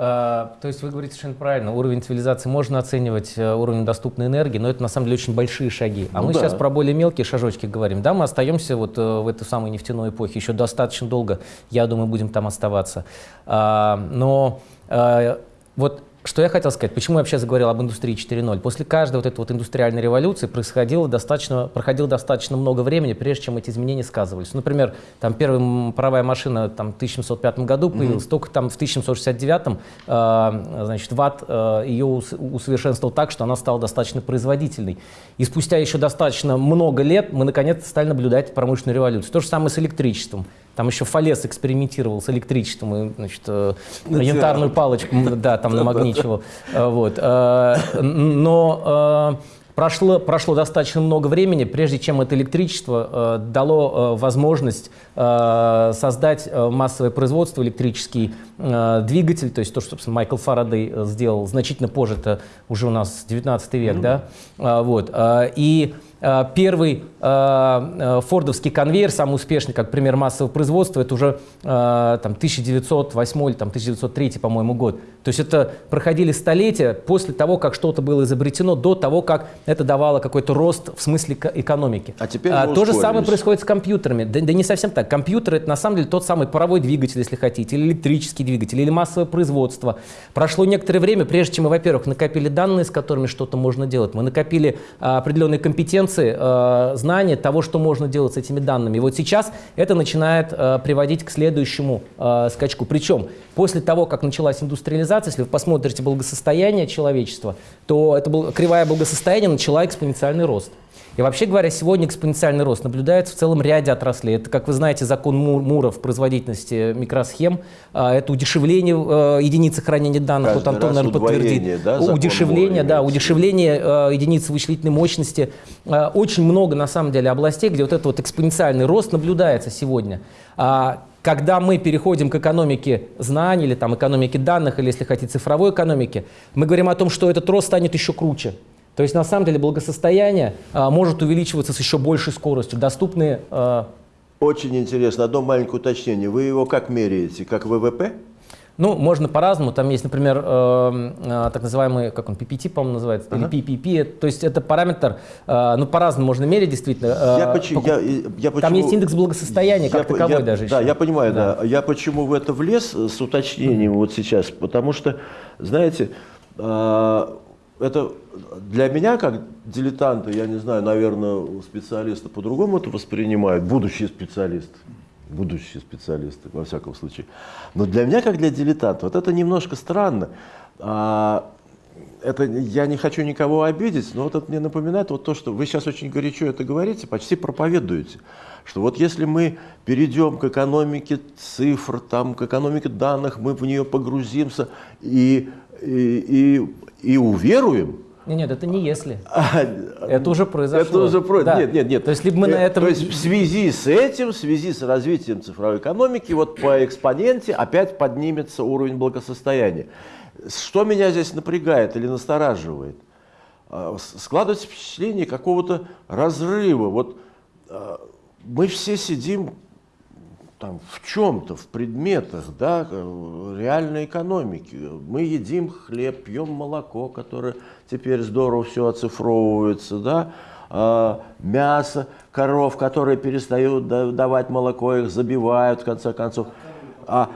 А, То есть вы говорите совершенно правильно, уровень цивилизации можно оценивать э, уровнем доступной энергии, но это на самом деле очень большие шаги. А Ну мы да. сейчас про более мелкие шажочки говорим. Да, мы остаемся вот э, в этой самой нефтяной эпохе еще достаточно долго, я думаю, будем там оставаться. Но э, вот что я хотел сказать, почему я вообще заговорил об индустрии 4.0? После каждой вот этой вот индустриальной революции происходило достаточно, проходило достаточно много времени, прежде чем эти изменения сказывались. Например, там первая паровая машина там, в 1705 году появилась, только там в 1769 э, значит, ВАТ э, ее ус- усовершенствовал так, что она стала достаточно производительной. И спустя еще достаточно много лет мы наконец-то стали наблюдать промышленную революцию. То же самое с электричеством. Там еще Фалес экспериментировал с электричеством и, значит, э, янтарную палочку, да, там намагничивал. Э, Вот. Э, Но прошло, прошло достаточно много времени, прежде чем это электричество э, дало э, возможность э, создать э, массовое производство, электрический э, двигатель, то есть то, что, собственно, Майкл Фарадей сделал значительно позже, это уже у нас 19 век, да, А, вот. А, И первый а, а, фордовский конвейер, самый успешный, как пример массового производства, это уже а, там, 1908 или там, 1903, по-моему, год. То есть это проходили столетия после того, как что-то было изобретено, до того, как это давало какой-то рост в смысле эко- экономики. А теперь мы То же самое происходит с компьютерами. Да, да не совсем так. Компьютер это на самом деле тот самый паровой двигатель, если хотите, или электрический двигатель, или массовое производство. Прошло некоторое время, прежде чем мы, во-первых, накопили данные, с которыми что-то можно делать. Мы накопили а, определенные компетенции, а, знания того, что можно делать с этими данными. И вот сейчас это начинает а, приводить к следующему а, скачку. Причем после того, как началась индустриализация, если вы посмотрите благосостояние человечества, то это был, кривая благосостояния начала экспоненциальный рост. И вообще говоря, сегодня экспоненциальный рост наблюдается в целом ряде отраслей. Это, как вы знаете, закон Мура в производительности микросхем, а, это удешевление э, единицы хранения данных, Каждый вот Антон, наверное, подтвердит. да, удешевление, да, удешевление э, единицы вычислительной мощности. Э, Очень много, на самом деле, областей, где вот этот вот экспоненциальный рост наблюдается сегодня. А, Когда мы переходим к экономике знаний или там экономике данных, или, если хотите, цифровой экономике, мы говорим о том, что этот рост станет еще круче. То есть, на самом деле, благосостояние а, может увеличиваться с еще большей скоростью. Доступны а, Очень интересно. Одно маленькое уточнение. Вы его как меряете? Как ВВП? Ну, можно по-разному. Там есть, например, э, э, так называемый, как он, PPT, по-моему, называется, или PPP. То есть это параметр, э, ну, по-разному можно мерить, действительно. Э, Я почему- я- я Там почему- есть индекс благосостояния как по- таковой я- даже Да, еще. я понимаю, да. Я почему в это влез э, с уточнением вот сейчас? Потому что, знаете, а, это для меня, как дилетанта, я не знаю, наверное, специалисты по-другому это воспринимают, будущие специалисты. Будущие специалисты, во всяком случае. Но для меня, как для дилетанта, вот это немножко странно. А, это я не хочу никого обидеть, но вот это мне напоминает вот то, что вы сейчас очень горячо это говорите, почти проповедуете, что вот если мы перейдем к экономике цифр, там, к экономике данных, мы в нее погрузимся и, и, и, и уверуем, Нет, нет, это не если. а, Это уже произошло. Это уже про... Да. Нет, нет, нет. То есть либо мы на Э, этом... То есть в связи с этим, в связи с развитием цифровой экономики, вот по экспоненте опять поднимется уровень благосостояния. Что меня здесь напрягает или настораживает? А, Складывается впечатление какого-то разрыва. Вот а, мы все сидим там, в чем-то, в предметах, да, э, реальной экономики. Мы едим хлеб, пьем молоко, которое теперь здорово все оцифровывается, да, а, мясо коров, которые перестают да- давать молоко, их забивают, в конце концов. А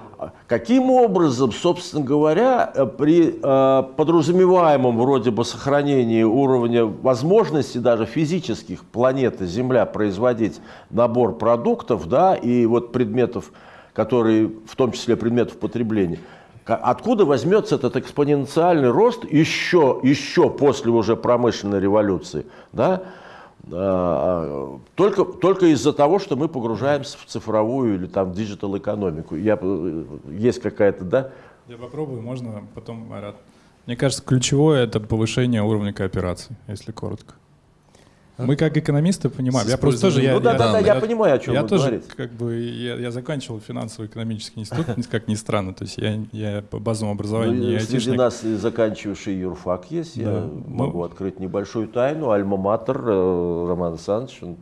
каким образом, собственно говоря, э, при э, подразумеваемом вроде бы сохранении уровня возможностей даже физических планеты Земля производить набор продуктов, да, и вот предметов, которые, в том числе предметов потребления, откуда возьмется этот экспоненциальный рост еще, еще после уже промышленной революции, да, а, только, только из-за того, что мы погружаемся в цифровую или там digital экономику. Я, э, есть какая-то, да? Я попробую, можно потом, Марат. Мне кажется, ключевое — это повышение уровня кооперации, если коротко. Мы как экономисты понимаем. Я просто тоже... Я, ну да, да, да, я понимаю, о чем я вы тоже, говорите. как бы, я, я заканчивал финансово-экономический институт, как ни странно. То есть я, я по базовому образованию Ну, не среди айтишник. нас и заканчивавший юрфак есть. Я могу Ну- открыть небольшую тайну. Альма-Матер э, Роман Александрович, он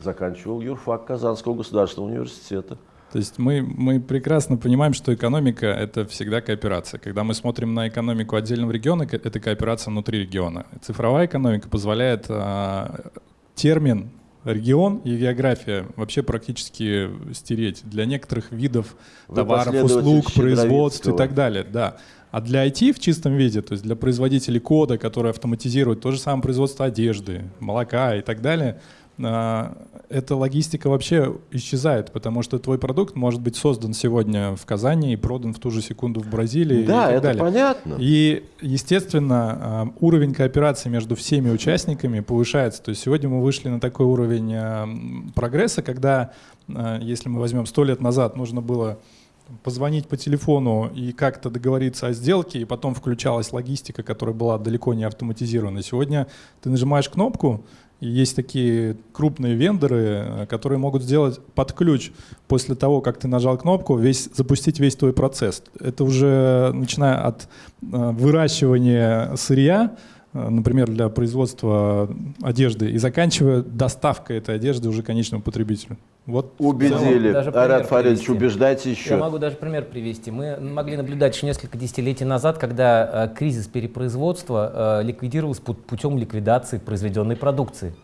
заканчивал юрфак Казанского государственного университета. То есть мы, мы прекрасно понимаем, что экономика — это всегда кооперация. Когда мы смотрим на экономику отдельного региона, это кооперация внутри региона. Цифровая экономика позволяет а, термин регион и география вообще практически стереть для некоторых видов Вы товаров, услуг, производств и так далее. Да. А для IT в чистом виде, то есть для производителей кода, которые автоматизируют то же самое производство одежды, молока и так далее, эта логистика вообще исчезает, потому что твой продукт может быть создан сегодня в Казани и продан в ту же секунду в Бразилии и да, так это далее. понятно. И, естественно, а, уровень кооперации между всеми участниками повышается. То есть сегодня мы вышли на такой уровень а, прогресса, когда, а, если мы возьмем сто лет назад, нужно было позвонить по телефону и как-то договориться о сделке, и потом включалась логистика, которая была далеко не автоматизирована. Сегодня ты нажимаешь кнопку, и есть такие крупные вендоры, э, которые могут сделать под ключ после того, как ты нажал кнопку, весь, запустить весь твой процесс. Это уже начиная от э, выращивания сырья, например, для производства одежды, и заканчивая доставкой этой одежды уже конечному потребителю. Вот Убедили. Арат Фаридович, привести. убеждайте Я еще. могу даже пример привести. Мы могли наблюдать еще несколько десятилетий назад, когда э, кризис перепроизводства э, ликвидировался пут- путем ликвидации произведенной продукции.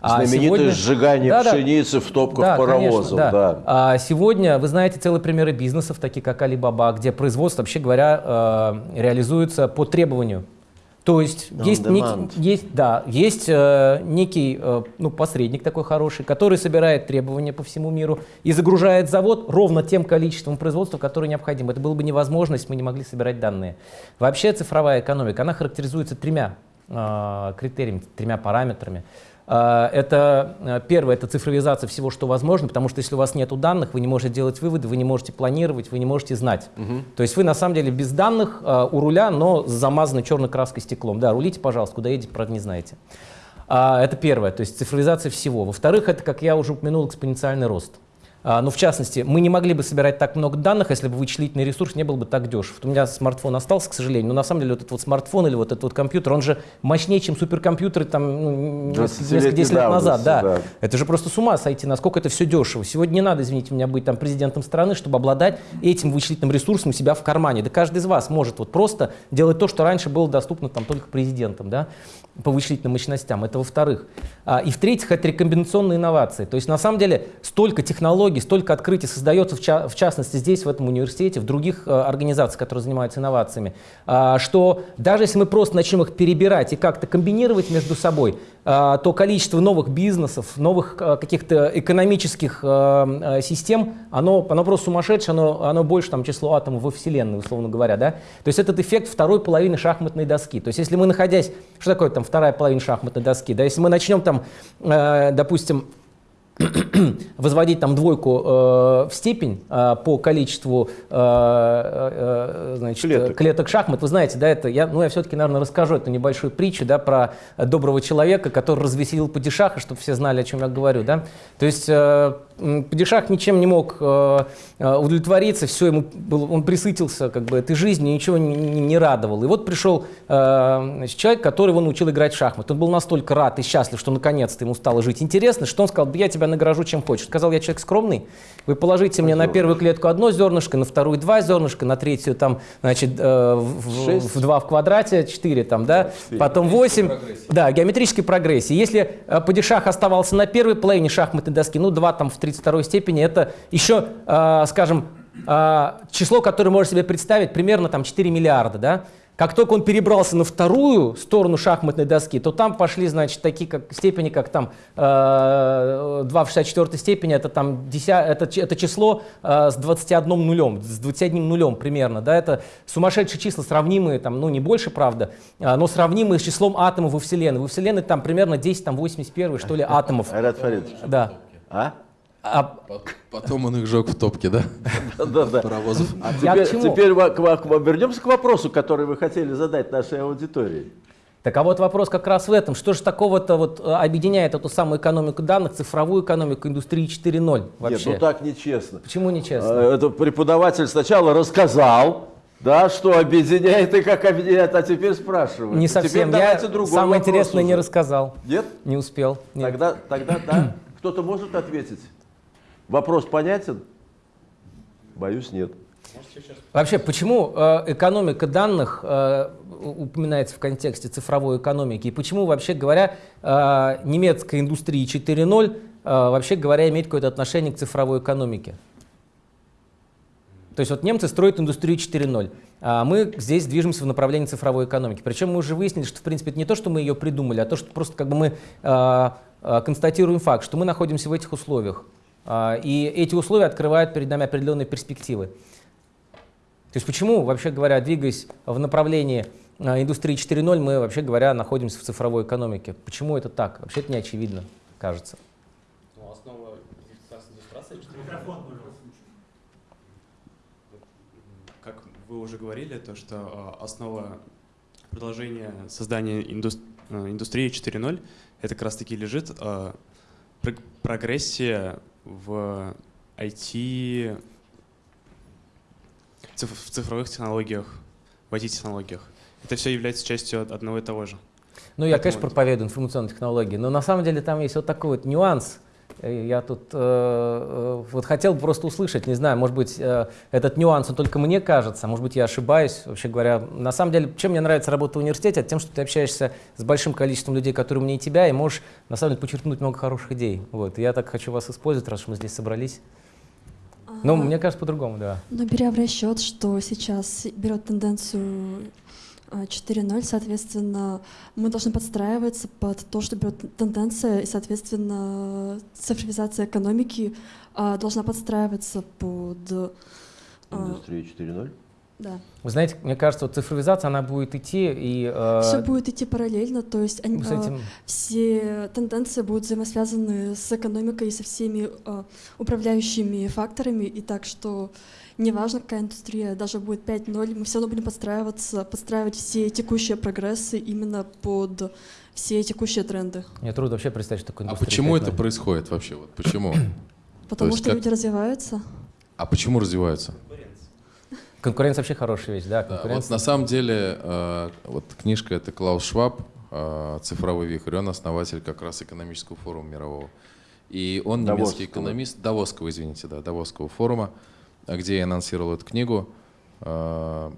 А Знаменитое сегодня- сжигание Да-да. пшеницы в топках Да, паровозов. конечно, да. да. А сегодня вы знаете целые примеры бизнесов, такие как Alibaba, где производство, вообще говоря, э, реализуется по требованию. То есть On есть, demand. некий, есть, да, есть э, некий э, ну, посредник такой хороший, который собирает требования по всему миру и загружает завод ровно тем количеством производства, которое необходимо. Это было бы невозможно, если мы не могли собирать данные. Вообще цифровая экономика, она характеризуется тремя э, критериями, тремя параметрами. Это э, первое, это цифровизация всего, что возможно, потому что если у вас нет данных, вы не можете делать выводы, вы не можете планировать, вы не можете знать. Угу. То есть вы на самом деле без данных а, у руля, но замазаны черной краской стеклом. Да, рулите, пожалуйста, куда едете, правда, не знаете. А, это первое, то есть цифровизация всего. Во-вторых, это, как я уже упомянул, экспоненциальный рост. А, ну, в частности, мы не могли бы собирать так много данных, если бы вычислительный ресурс не был бы так дешев. Вот у меня смартфон остался, к сожалению, но на самом деле вот этот вот смартфон или вот этот вот компьютер, он же мощнее, чем суперкомпьютеры там ну, несколько 10 лет назад. Да. да. Это же просто с ума сойти, насколько это все дешево. Сегодня не надо, извините меня, быть там президентом страны, чтобы обладать этим вычислительным ресурсом у себя в кармане. Да каждый из вас может вот просто делать то, что раньше было доступно там только президентам. Да? по вычислительным мощностям, это во-вторых. А, и в-третьих, это рекомбинационные инновации. То есть на самом деле столько технологий, столько открытий создается, в, ча в частности здесь, в этом университете, в других э, организациях, которые занимаются инновациями, а, что даже если мы просто начнем их перебирать и как-то комбинировать между собой, а, то количество новых бизнесов, новых а, каких-то экономических а, систем, оно, оно просто сумасшедшее, оно, оно больше там, число атомов во Вселенной, условно говоря. Да? То есть этот эффект второй половины шахматной доски. То есть если мы находясь, что такое там вторая половина шахматной доски, да, если мы начнем там, допустим, возводить там двойку э, в степень э, по количеству э, э, значит, клеток. клеток шахмат, вы знаете, да, это я, ну я все-таки, наверное, расскажу эту небольшую притчу, да, про доброго человека, который развеселил падишаха, чтобы все знали, о чем я говорю, да. То есть э, Падишах ничем не мог э, э, удовлетвориться, все ему было, он присытился как бы этой жизнью, ничего не, не, радовал. И вот пришел э, значит, человек, который его научил играть в шахматы. Он был настолько рад и счастлив, что наконец-то ему стало жить интересно, что он сказал, я тебя награжу чем хочешь. Сказал, я человек скромный, вы положите мне на первую клетку одно зернышко, на вторую два зернышка, на третью там, значит, в, в, в 2 в квадрате, 4 там, да, 4. потом 8. Да, геометрической прогрессии. Если падишах оставался на первой половине шахматной доски, ну 2 там в 32 степени, это еще, э, скажем, э, число, которое можно себе представить, примерно там 4 миллиарда, да, как только он перебрался на вторую сторону шахматной доски, то там пошли, значит, такие как, степени, как там э, 2 в 64 степени, это, там 10, это, это число э, с 21 нулем, с 21 нулем примерно. Да, это сумасшедшие числа, сравнимые, там, ну не больше, правда, э, но сравнимые с числом атомов во Вселенной. Во Вселенной там примерно 10, там 81, что ли, атомов. Айрат Фаридович. Да. А? А... Потом он их жег в топке, да? Да, да. Паровозов. А теперь, теперь вернемся к вопросу, который вы хотели задать нашей аудитории. Так а вот вопрос как раз в этом. Что же такого-то вот э, объединяет эту самую экономику данных, цифровую экономику, индустрии 4.0 вообще? Нет, ну так нечестно. Почему нечестно? Э, это преподаватель сначала рассказал, да, что объединяет и как объединяет, а теперь спрашивает. Не совсем. Теперь Я самое интересное уже. не рассказал. Нет? Не успел. Нет. Тогда, тогда да. Кто-то может ответить? Вопрос понятен? Боюсь, нет. Вообще, почему э, экономика данных э, упоминается в контексте цифровой экономики? И почему, вообще говоря, э, немецкая индустрия 4.0, э, вообще говоря, имеет какое-то отношение к цифровой экономике? То есть вот немцы строят индустрию 4.0, а мы здесь движемся в направлении цифровой экономики. Причем мы уже выяснили, что в принципе это не то, что мы ее придумали, а то, что просто как бы мы констатируем факт, что мы находимся в этих условиях. А, и эти условия открывают перед нами определенные перспективы. То есть почему, вообще говоря, двигаясь в направлении а, индустрии 4.0, мы, вообще говоря, находимся в цифровой экономике? Почему это так? Вообще это не очевидно, кажется. Ну, основа Как вы уже говорили, то, что а, основа продолжения создания индустрии 4.0 это как раз таки лежит прогрессия в IT, в цифровых технологиях, в IT-технологиях. Это все является частью одного и того же. Ну, я, конечно, проповедую информационные технологии, но на самом деле там есть вот такой вот нюанс – я тут э, э, вот хотел бы просто услышать, не знаю, может быть, э, этот нюанс, он только мне кажется, может быть, я ошибаюсь, вообще говоря. На самом деле, чем мне нравится работа в университете, это тем, что ты общаешься с большим количеством людей, которые умнее тебя, и можешь, на самом деле, подчеркнуть много хороших идей. Вот. И я так хочу вас использовать, раз мы здесь собрались. Ну, мне кажется, по-другому, да. Но беря в расчет, что сейчас берет тенденцию 4.0, соответственно, мы должны подстраиваться под то, что берет тенденция, и, соответственно, цифровизация экономики а, должна подстраиваться под... А, Индустрию 4.0? Да. Вы знаете, мне кажется, вот цифровизация, она будет идти и... э, Все будет идти параллельно, то есть они, с а, этим... все тенденции будут взаимосвязаны с экономикой и со всеми а, управляющими факторами, и так что неважно, какая индустрия, даже будет 5.0, мы все равно будем подстраиваться, подстраивать все текущие прогрессы именно под все текущие тренды. Мне трудно вообще представить, что такое А индустрия почему это 5.0. происходит вообще? Вот почему? Потому что как- люди развиваются. А почему развиваются? Конкуренция вообще хорошая вещь, да, Да, вот конкуренция. на самом деле, э, вот книжка это Клаус Шваб, э, «Цифровой вихрь», он основатель как раз экономического форума мирового. И он немецкий Давосского. экономист, Давосского, извините, да, Давосского форума, а где я анонсировал эту книгу. Э,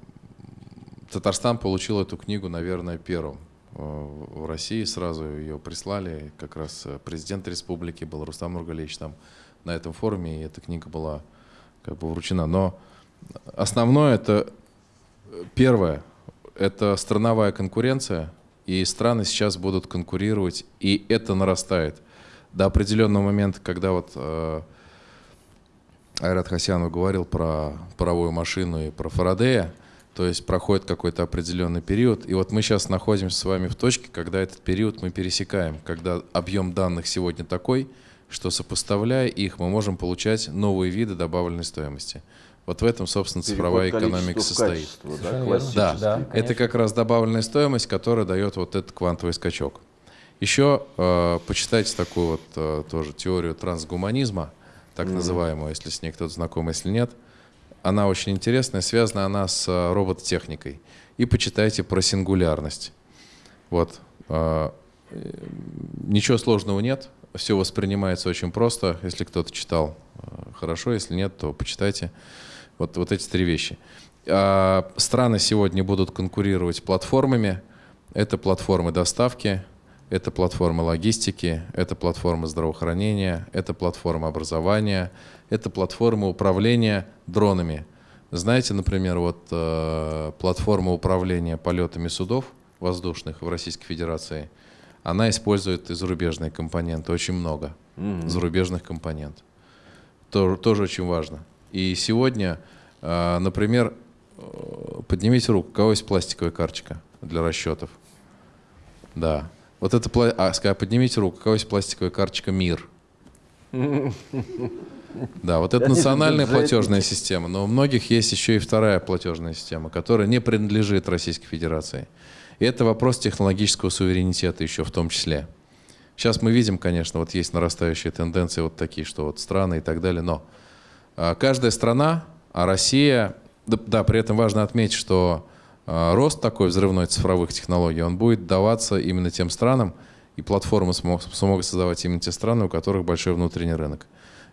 Татарстан получил эту книгу, наверное, первым э, в России. Сразу ее прислали. Как раз э, президент республики был Рустам Нургалевич там на этом форуме, и эта книга была как бы вручена. Но основное это первое, это страновая конкуренция, и страны сейчас будут конкурировать, и это нарастает. До определенного момента, когда вот э, Айрат Хасянов говорил про паровую машину и про Фарадея, то есть проходит какой-то определенный период. И вот мы сейчас находимся с вами в точке, когда этот период мы пересекаем, когда объем данных сегодня такой, что сопоставляя их, мы можем получать новые виды добавленной стоимости. Вот в этом, собственно, цифровая Переход экономика состоит. качество, да. Да, Да, это как раз добавленная стоимость, которая дает вот этот квантовый скачок. Еще э, почитайте такую вот э, тоже теорию трансгуманизма, так называемую, если с ней кто-то знаком, если нет. Она очень интересная, связана она с э, робототехникой. И почитайте про сингулярность. Вот. э, э, ничего сложного нет, все воспринимается очень просто. Если кто-то читал, хорошо, если нет, то почитайте. Вот, вот эти три вещи. А, Страны сегодня будут конкурировать платформами. Это платформы доставки, это платформы логистики, это платформы здравоохранения, это платформы образования, это платформы управления дронами. Знаете, например, вот э, платформа управления полетами судов воздушных в Российской Федерации, она использует и зарубежные компоненты, очень много зарубежных компонентов. То- тоже очень важно. И сегодня, э, например, э, поднимите руку, у кого есть пластиковая карточка для расчетов? Да. Вот это, а, ска- поднимите руку, у кого есть пластиковая карточка МИР? Да, вот это национальная платежная система, но у многих есть еще и вторая платежная система, которая не принадлежит Российской Федерации. И это вопрос технологического суверенитета еще в том числе. Сейчас мы видим, конечно, вот есть нарастающие тенденции вот такие, что вот страны и так далее, но а, каждая страна, а Россия, да, да, при этом важно отметить, что рост такой взрывной цифровых технологий, он будет даваться именно тем странам, и платформы смо- смогут создавать именно те страны, у которых большой внутренний рынок.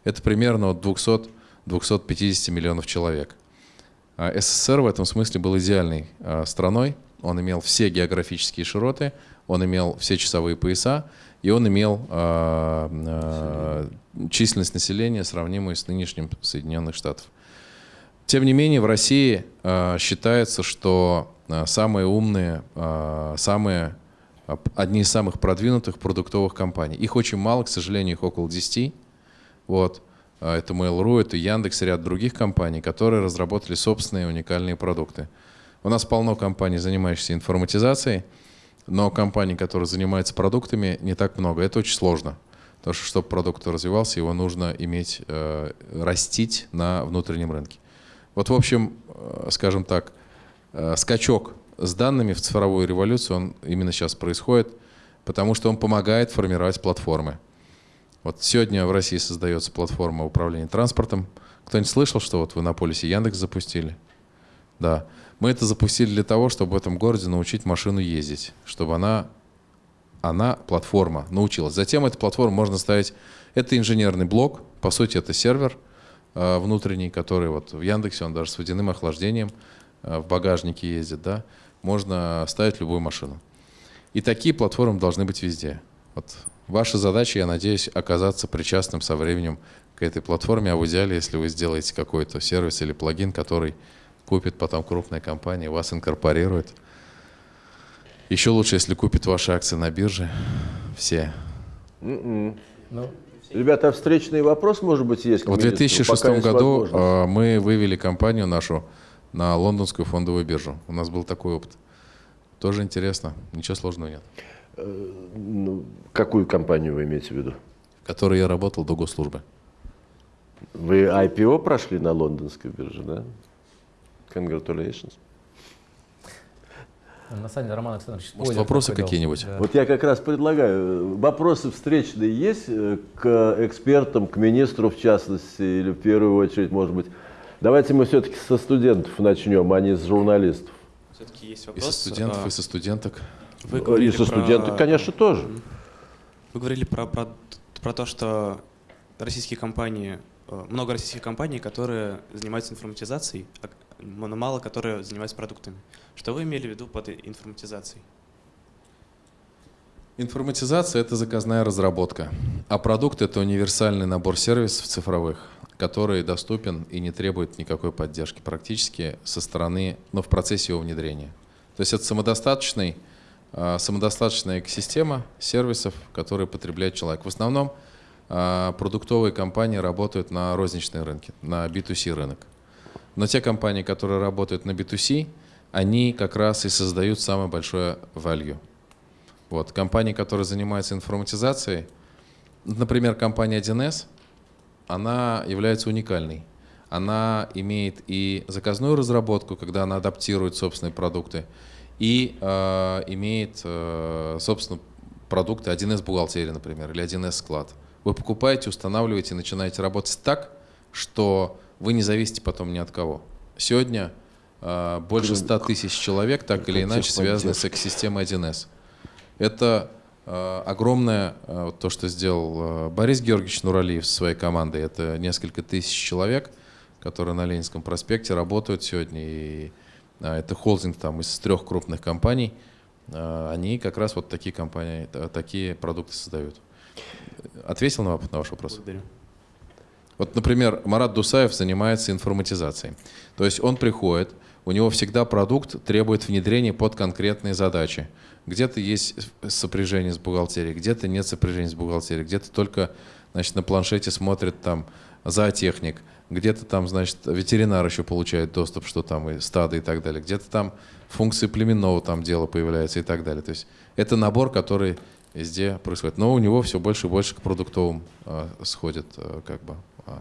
Это примерно от 200-250 миллионов человек. А СССР в этом смысле был идеальной а, страной. Он имел все географические широты, он имел все часовые пояса, и он имел а, а, численность населения, сравнимую с нынешним Соединенных Штатов. Тем не менее, в России а, считается, что а, самые умные, а, самые, а, одни из самых продвинутых продуктовых компаний. Их очень мало, к сожалению, их около 10. Вот. А, Это Mail.ru, это Яндекс, ряд других компаний, которые разработали собственные уникальные продукты. У нас полно компаний, занимающихся информатизацией, но компаний, которые занимаются продуктами, не так много. Это очень сложно. Потому что, чтобы продукт развивался, его нужно иметь, э, растить на внутреннем рынке. Вот, в общем, э, скажем так, э, скачок с данными в цифровую революцию, он именно сейчас происходит, потому что он помогает формировать платформы. Вот сегодня в России создается платформа управления транспортом. Кто-нибудь слышал, что вот вы на полисе Яндекс запустили? Да. Мы это запустили для того, чтобы в этом городе научить машину ездить, чтобы она, она платформа, научилась. Затем эту платформу можно ставить, это инженерный блок, по сути это сервер внутренний, который вот в Яндексе, он даже с водяным охлаждением э, в багажнике ездит, да, можно ставить любую машину. И такие платформы должны быть везде. Вот ваша задача, я надеюсь, оказаться причастным со временем к этой платформе, а в идеале, если вы сделаете какой-то сервис или плагин, который купит потом крупная компания, вас инкорпорирует. Еще лучше, если купит ваши акции на бирже. Все. М-м. Ну, Ребята, а встречный вопрос, может быть, есть? В министру? 2006 Пока есть году э, мы вывели компанию нашу на лондонскую фондовую биржу. У нас был такой опыт. Тоже интересно, ничего сложного нет. Э, ну, какую компанию вы имеете в виду? В которой я работал до госслужбы. Вы IPO прошли на лондонской бирже, да? Congratulations. На самом деле, Роман Александрович, Может, вопросы какие-нибудь? Да. Вот я как раз предлагаю, вопросы встречные есть э, к экспертам, к министру в частности, или в первую очередь, может быть. Давайте мы все-таки со студентов начнем, а не с журналистов. Все-таки есть И вопрос. со студентов, а, и со студенток. Вы И говорили со про- студентов, конечно, тоже. Вы говорили про, про, про то, что российские компании, э, много российских компаний, которые занимаются информатизацией, а м- мало которые занимаются продуктами. Что вы имели в виду под информатизацией? Информатизация — это заказная разработка, а продукт — это универсальный набор сервисов цифровых, который доступен и не требует никакой поддержки практически со стороны, но в процессе его внедрения. То есть это самодостаточный, а, самодостаточная экосистема сервисов, которые потребляет человек. В основном а, продуктовые компании работают на розничные рынки, на B2C рынок. Но те компании, которые работают на B2C, они как раз и создают самое большое value. Вот. Компании, которые занимаются информатизацией, например, компания 1С, она является уникальной. Она имеет и заказную разработку, когда она адаптирует собственные продукты, и э, имеет, э, собственно, продукты 1С бухгалтерии, например, или 1С склад. Вы покупаете, устанавливаете, начинаете работать так, что вы не зависите потом ни от кого. Сегодня э, больше 100 тысяч человек так или иначе связаны с экосистемой 1С. Это э, огромное, э, то, что сделал э, Борис Георгиевич Нуралиев со своей командой. Это несколько тысяч человек, которые на Ленинском проспекте работают сегодня. И э, это холдинг там из трех крупных компаний. Э, они как раз вот такие компании, э, такие продукты создают. Ответил на, ваш вопрос? Благодарю. Вот, например, Марат Дусаев занимается информатизацией. То есть он приходит, у него всегда продукт требует внедрения под конкретные задачи. Где-то есть сопряжение с бухгалтерией, где-то нет сопряжения с бухгалтерией, где-то только значит, на планшете смотрит там зоотехник, где-то там, значит, ветеринар еще получает доступ, что там и стадо и так далее, где-то там функции племенного там дела появляются и так далее. То есть это набор, который везде происходит. Но у него все больше и больше к продуктовым э, сходит, э, как бы. э,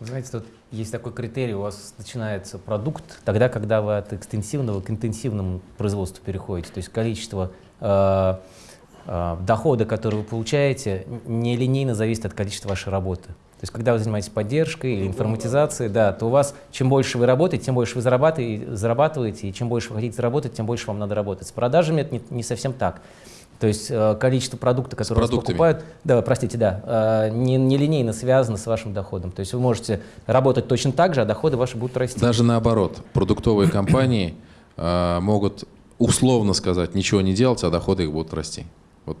Вы знаете, тут есть такой критерий, у вас начинается продукт тогда, когда вы от экстенсивного к интенсивному производству переходите. То есть количество э, э, дохода, который вы получаете, нелинейно зависит от количества вашей работы. То есть когда вы занимаетесь поддержкой или информатизацией, да, то у вас чем больше вы работаете, тем больше вы зарабатываете, зарабатываете, и чем больше вы хотите заработать, тем больше вам надо работать. С продажами это не, не совсем так. То есть э, количество продукта, которые вас покупают, да, простите, да, э, не, не линейно связано с вашим доходом. То есть вы можете работать точно так же, а доходы ваши будут расти. Даже наоборот, продуктовые компании э, могут условно сказать ничего не делать, а доходы их будут расти. Вот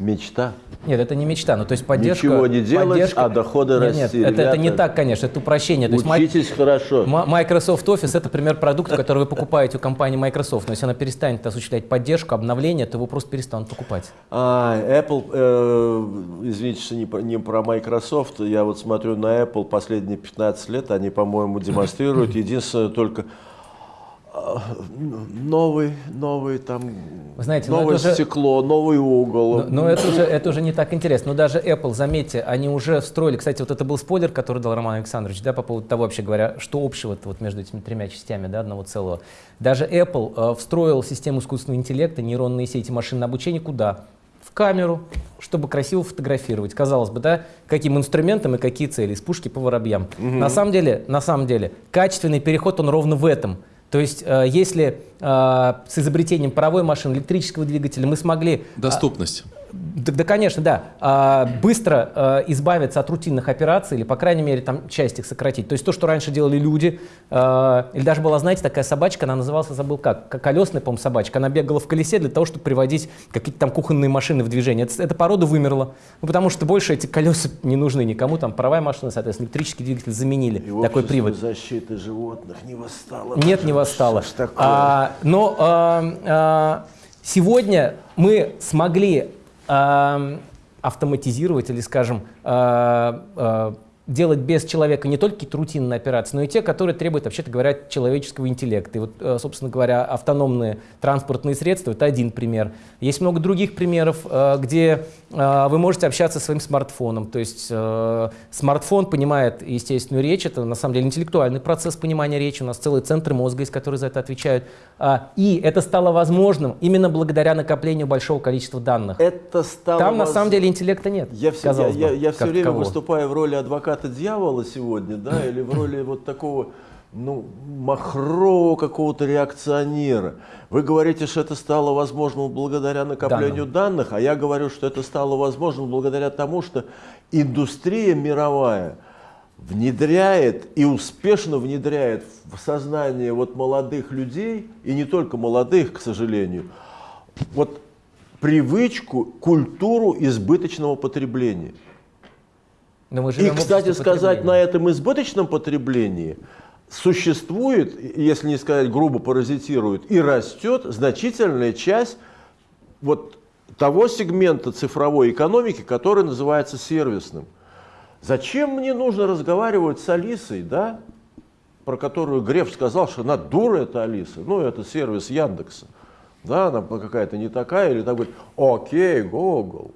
Мечта. Нет, это не мечта. Ну, то есть поддержка... Ничего не делать, поддержка- а доходы нет, расти. Нет, это, это не Ребята, так, конечно, это упрощение. То есть Учитесь хорошо. М- Microsoft Office это пример продукта, который вы покупаете у компании Microsoft. Но если она перестанет осуществлять поддержку, обновление, то его просто перестанут покупать. А, Apple, э, извините, что не про, не про Microsoft, я вот смотрю на Apple последние 15 лет, они, по-моему, демонстрируют единственное только новый, новый там, Вы знаете, ну новое это стекло, новый угол. Но, но это, уже, это уже не так интересно. Но даже Apple, заметьте, они уже встроили, кстати, вот это был спойлер, который дал Роман Александрович, да, по поводу того, вообще говоря, что общего вот между этими тремя частями да, одного целого. Даже Apple э, встроил систему искусственного интеллекта, нейронные сети машинного обучения куда? В камеру, чтобы красиво фотографировать. Казалось бы, да, каким инструментом и какие цели, из пушки по воробьям. На самом деле, на самом деле, качественный переход, он ровно в этом. То есть, э, если с изобретением паровой машины, электрического двигателя мы смогли доступность. да, да, конечно, да. А, быстро а, избавиться от рутинных операций или, по крайней мере, там часть их сократить. То есть то, что раньше делали люди, а, или даже была, знаете, такая собачка, она называлась, забыл как, колесная, по-моему, собачка. Она бегала в колесе для того, чтобы приводить какие-то там кухонные машины в движение. Это- эта порода вымерла, ну, потому что больше эти колеса не нужны никому. Там паровая машина, соответственно, электрический двигатель заменили. И такой привод. защиты животных не восстало. Нет, не восстало. Что но а, а, сегодня мы смогли а, автоматизировать или, скажем, а, а, делать без человека не только какие-то рутинные операции, но и те, которые требуют, вообще-то говоря, человеческого интеллекта. И вот, э, собственно говоря, автономные транспортные средства — это один пример. Есть много других примеров, э, где э, вы можете общаться со своим смартфоном. То есть смартфон понимает естественную речь, это на самом деле интеллектуальный процесс понимания речи, у нас целые центры мозга, из которых за это отвечают. А, и это стало возможным именно благодаря накоплению большого количества данных. Это стало Там на воз- самом деле интеллекта нет. Я, все, я, я, я все время такового. выступаю в роли адвоката дьявола сегодня, да, или в роли вот такого, ну, махрового какого-то реакционера. Вы говорите, что это стало возможным благодаря накоплению данных, а я говорю, что это стало возможным благодаря тому, что индустрия мировая внедряет и успешно внедряет в сознание вот молодых людей, и не только молодых, к сожалению, вот привычку, культуру избыточного потребления. Но мы И, живем в кстати сказать, на этом избыточном потреблении существует, если не сказать грубо паразитирует, и растет значительная часть вот того сегмента цифровой экономики, который называется сервисным. Зачем мне нужно разговаривать с Алисой, да, про которую Греф сказал, что она дура, это Алиса, ну, это сервис Яндекса. Да, она какая-то не такая, или так говорит, окей, Google.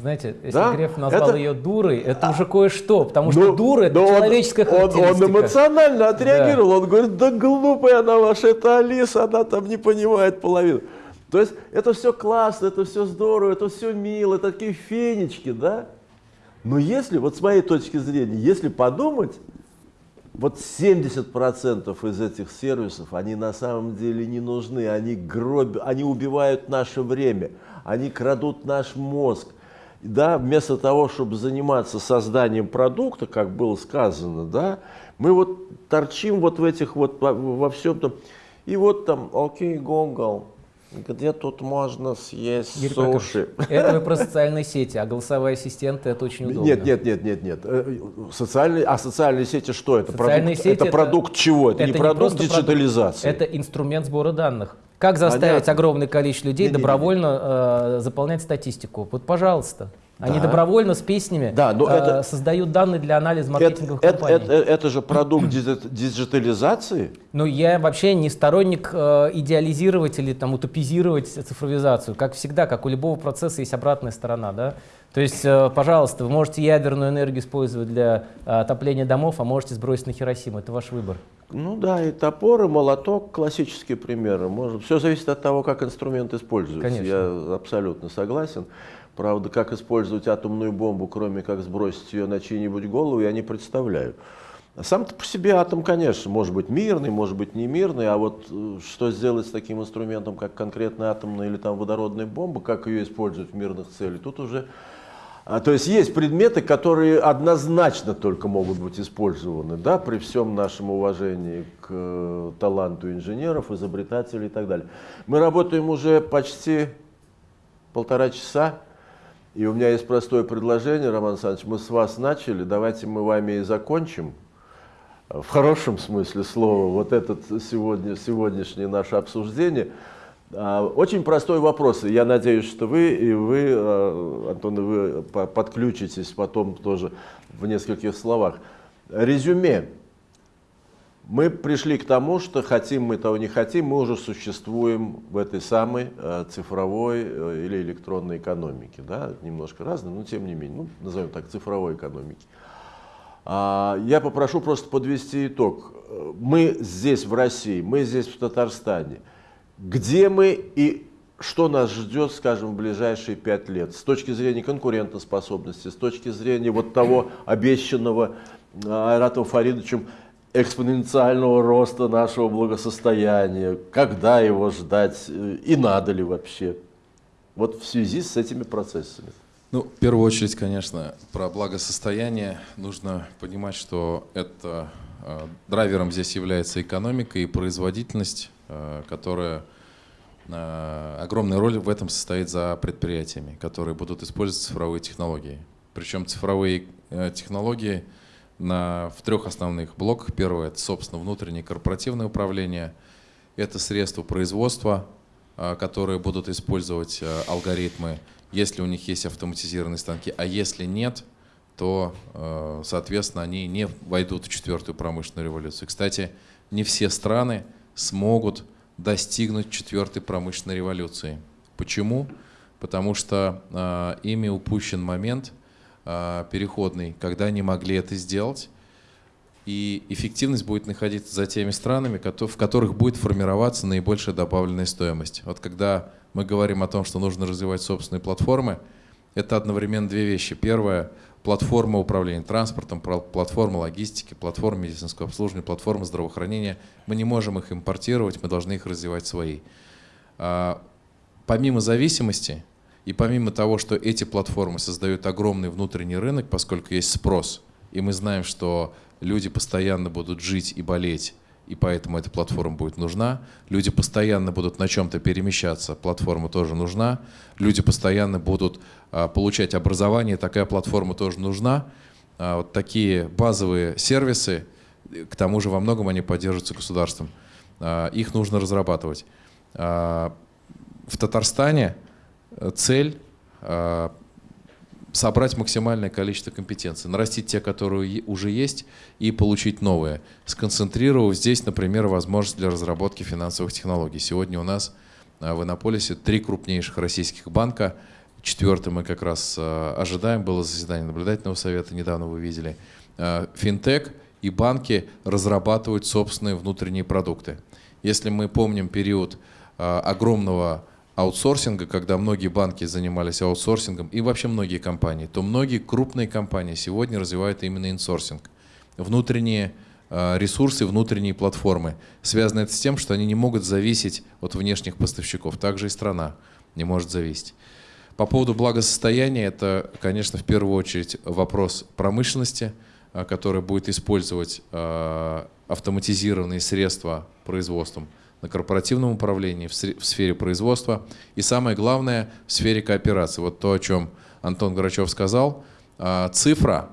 Знаете, если Да, Греф назвал это- ее дурой, это уже кое-что, потому что Ну, дура — это он- человеческая он, он, характеристика. эмоционально отреагировал. Он говорит, да глупая она ваша, это Алиса, она там не понимает половину. То есть это все классно, это все здорово, это все мило, это такие фенечки, да? Но если, вот с моей точки зрения, если подумать, вот 70% из этих сервисов, они на самом деле не нужны, они гробят, они убивают наше время, они крадут наш мозг. Да, вместо того, чтобы заниматься созданием продукта, как было сказано, да, мы вот торчим вот в этих вот во, во всем том. И вот там, окей, Google, где тут можно съесть Юрий суши? Это вы про социальные сети, а голосовые ассистенты — это очень удобно. Нет, нет, нет, нет, нет. Э, Социальные, а социальные сети что это? Социальные продукт, сети это, это- продукт чего? Это, не продукт просто продукт, диджитализации. это инструмент сбора данных. Как заставить Понятно. огромное количество людей Не-не-не. добровольно э, заполнять статистику? Вот, пожалуйста. Они Да. добровольно с песнями Да, но э, это- создают данные для анализа это, маркетинговых это- компаний. это- это же продукт диджи- диджитализации. Ну, я вообще не сторонник э, идеализировать или там утопизировать цифровизацию. Как всегда, как у любого процесса есть обратная сторона, да. То есть, э, пожалуйста, вы можете ядерную энергию использовать для э, отопления домов, а можете сбросить на Хиросиму. Это ваш выбор. Ну да, и топор, и молоток, классические примеры. Может, все зависит от того, как инструмент используется. Конечно. Я абсолютно согласен. Правда, как использовать атомную бомбу, кроме как сбросить ее на чьи-нибудь голову, я не представляю. А Сам-то по себе атом, конечно, может быть мирный, может быть не мирный, а вот э, что сделать с таким инструментом, как конкретная атомная или там водородная бомба, как ее использовать в мирных целях, тут уже... а, то есть есть предметы, которые однозначно только могут быть использованы, да, при всем нашем уважении к э, таланту инженеров, изобретателей и так далее. Мы работаем уже почти полтора часа, и у меня есть простое предложение, Роман Александрович, мы с вас начали, давайте мы вами и закончим в хорошем смысле слова, вот этот сегодня, сегодняшнее наше обсуждение. А, Очень простой вопрос. Я надеюсь, что вы и вы, а, Антон, вы по- подключитесь потом тоже в нескольких словах. Резюме. Мы пришли к тому, что хотим мы того не хотим, мы уже существуем в этой самой э, цифровой э, или электронной экономике. Да? Немножко разные, но тем не менее, ну, назовем так, цифровой экономики. А, Я попрошу просто подвести итог. Э, Мы здесь, в России, мы здесь, в Татарстане. Где мы и что нас ждет, скажем, в ближайшие пять лет? С точки зрения конкурентоспособности, с точки зрения вот того обещанного э, Айратом Фаридовичем экспоненциального роста нашего благосостояния, когда его ждать э, и надо ли вообще, вот в связи с этими процессами. Ну, в первую очередь, конечно, про благосостояние нужно понимать, что это э, драйвером здесь является экономика и производительность, которая э, огромная роль в этом состоит за предприятиями, которые будут использовать цифровые технологии. Причем цифровые э, технологии на, в трех основных блоках. Первое – это, собственно, внутреннее корпоративное управление. Это средства производства, которые будут использовать алгоритмы, если у них есть автоматизированные станки. А если нет, то, э, соответственно, они не войдут в четвертую промышленную революцию. Кстати, не все страны смогут достигнуть четвертой промышленной революции. Почему? Потому что э, ими упущен момент э, переходный, когда они могли это сделать, и эффективность будет находиться за теми странами, в которых будет формироваться наибольшая добавленная стоимость. Вот когда мы говорим о том, что нужно развивать собственные платформы, это одновременно две вещи. Первое – платформа управления транспортом, платформа логистики, платформа медицинского обслуживания, платформа здравоохранения. Мы не можем их импортировать, мы должны их развивать свои. А, помимо зависимости и помимо того, что эти платформы создают огромный внутренний рынок, поскольку есть спрос, и мы знаем, что люди постоянно будут жить и болеть, и поэтому эта платформа будет нужна. Люди постоянно будут на чем-то перемещаться, платформа тоже нужна. Люди постоянно будут а, получать образование, такая платформа тоже нужна. А, вот такие базовые сервисы, к тому же во многом они поддерживаются государством, а, их нужно разрабатывать. В Татарстане цель собрать максимальное количество компетенций, нарастить те, которые уже есть, и получить новые, сконцентрировав здесь, например, возможность для разработки финансовых технологий. Сегодня у нас а, в Иннополисе три крупнейших российских банка, четвертый мы как раз а, ожидаем, было заседание наблюдательного совета, недавно вы видели. А, финтех и банки разрабатывают собственные внутренние продукты. Если мы помним период огромного аутсорсинга, когда многие банки занимались аутсорсингом и вообще многие компании, то многие крупные компании сегодня развивают именно инсорсинг. Внутренние а, ресурсы, внутренние платформы. Связано это с тем, что они не могут зависеть от внешних поставщиков. Также и страна не может зависеть. По поводу благосостояния, это, конечно, в первую очередь вопрос промышленности, а, которая будет использовать а, автоматизированные средства производством на корпоративном управлении, в сфере производства и самое главное в сфере кооперации. Вот то, о чем Антон Грачев сказал, а, цифра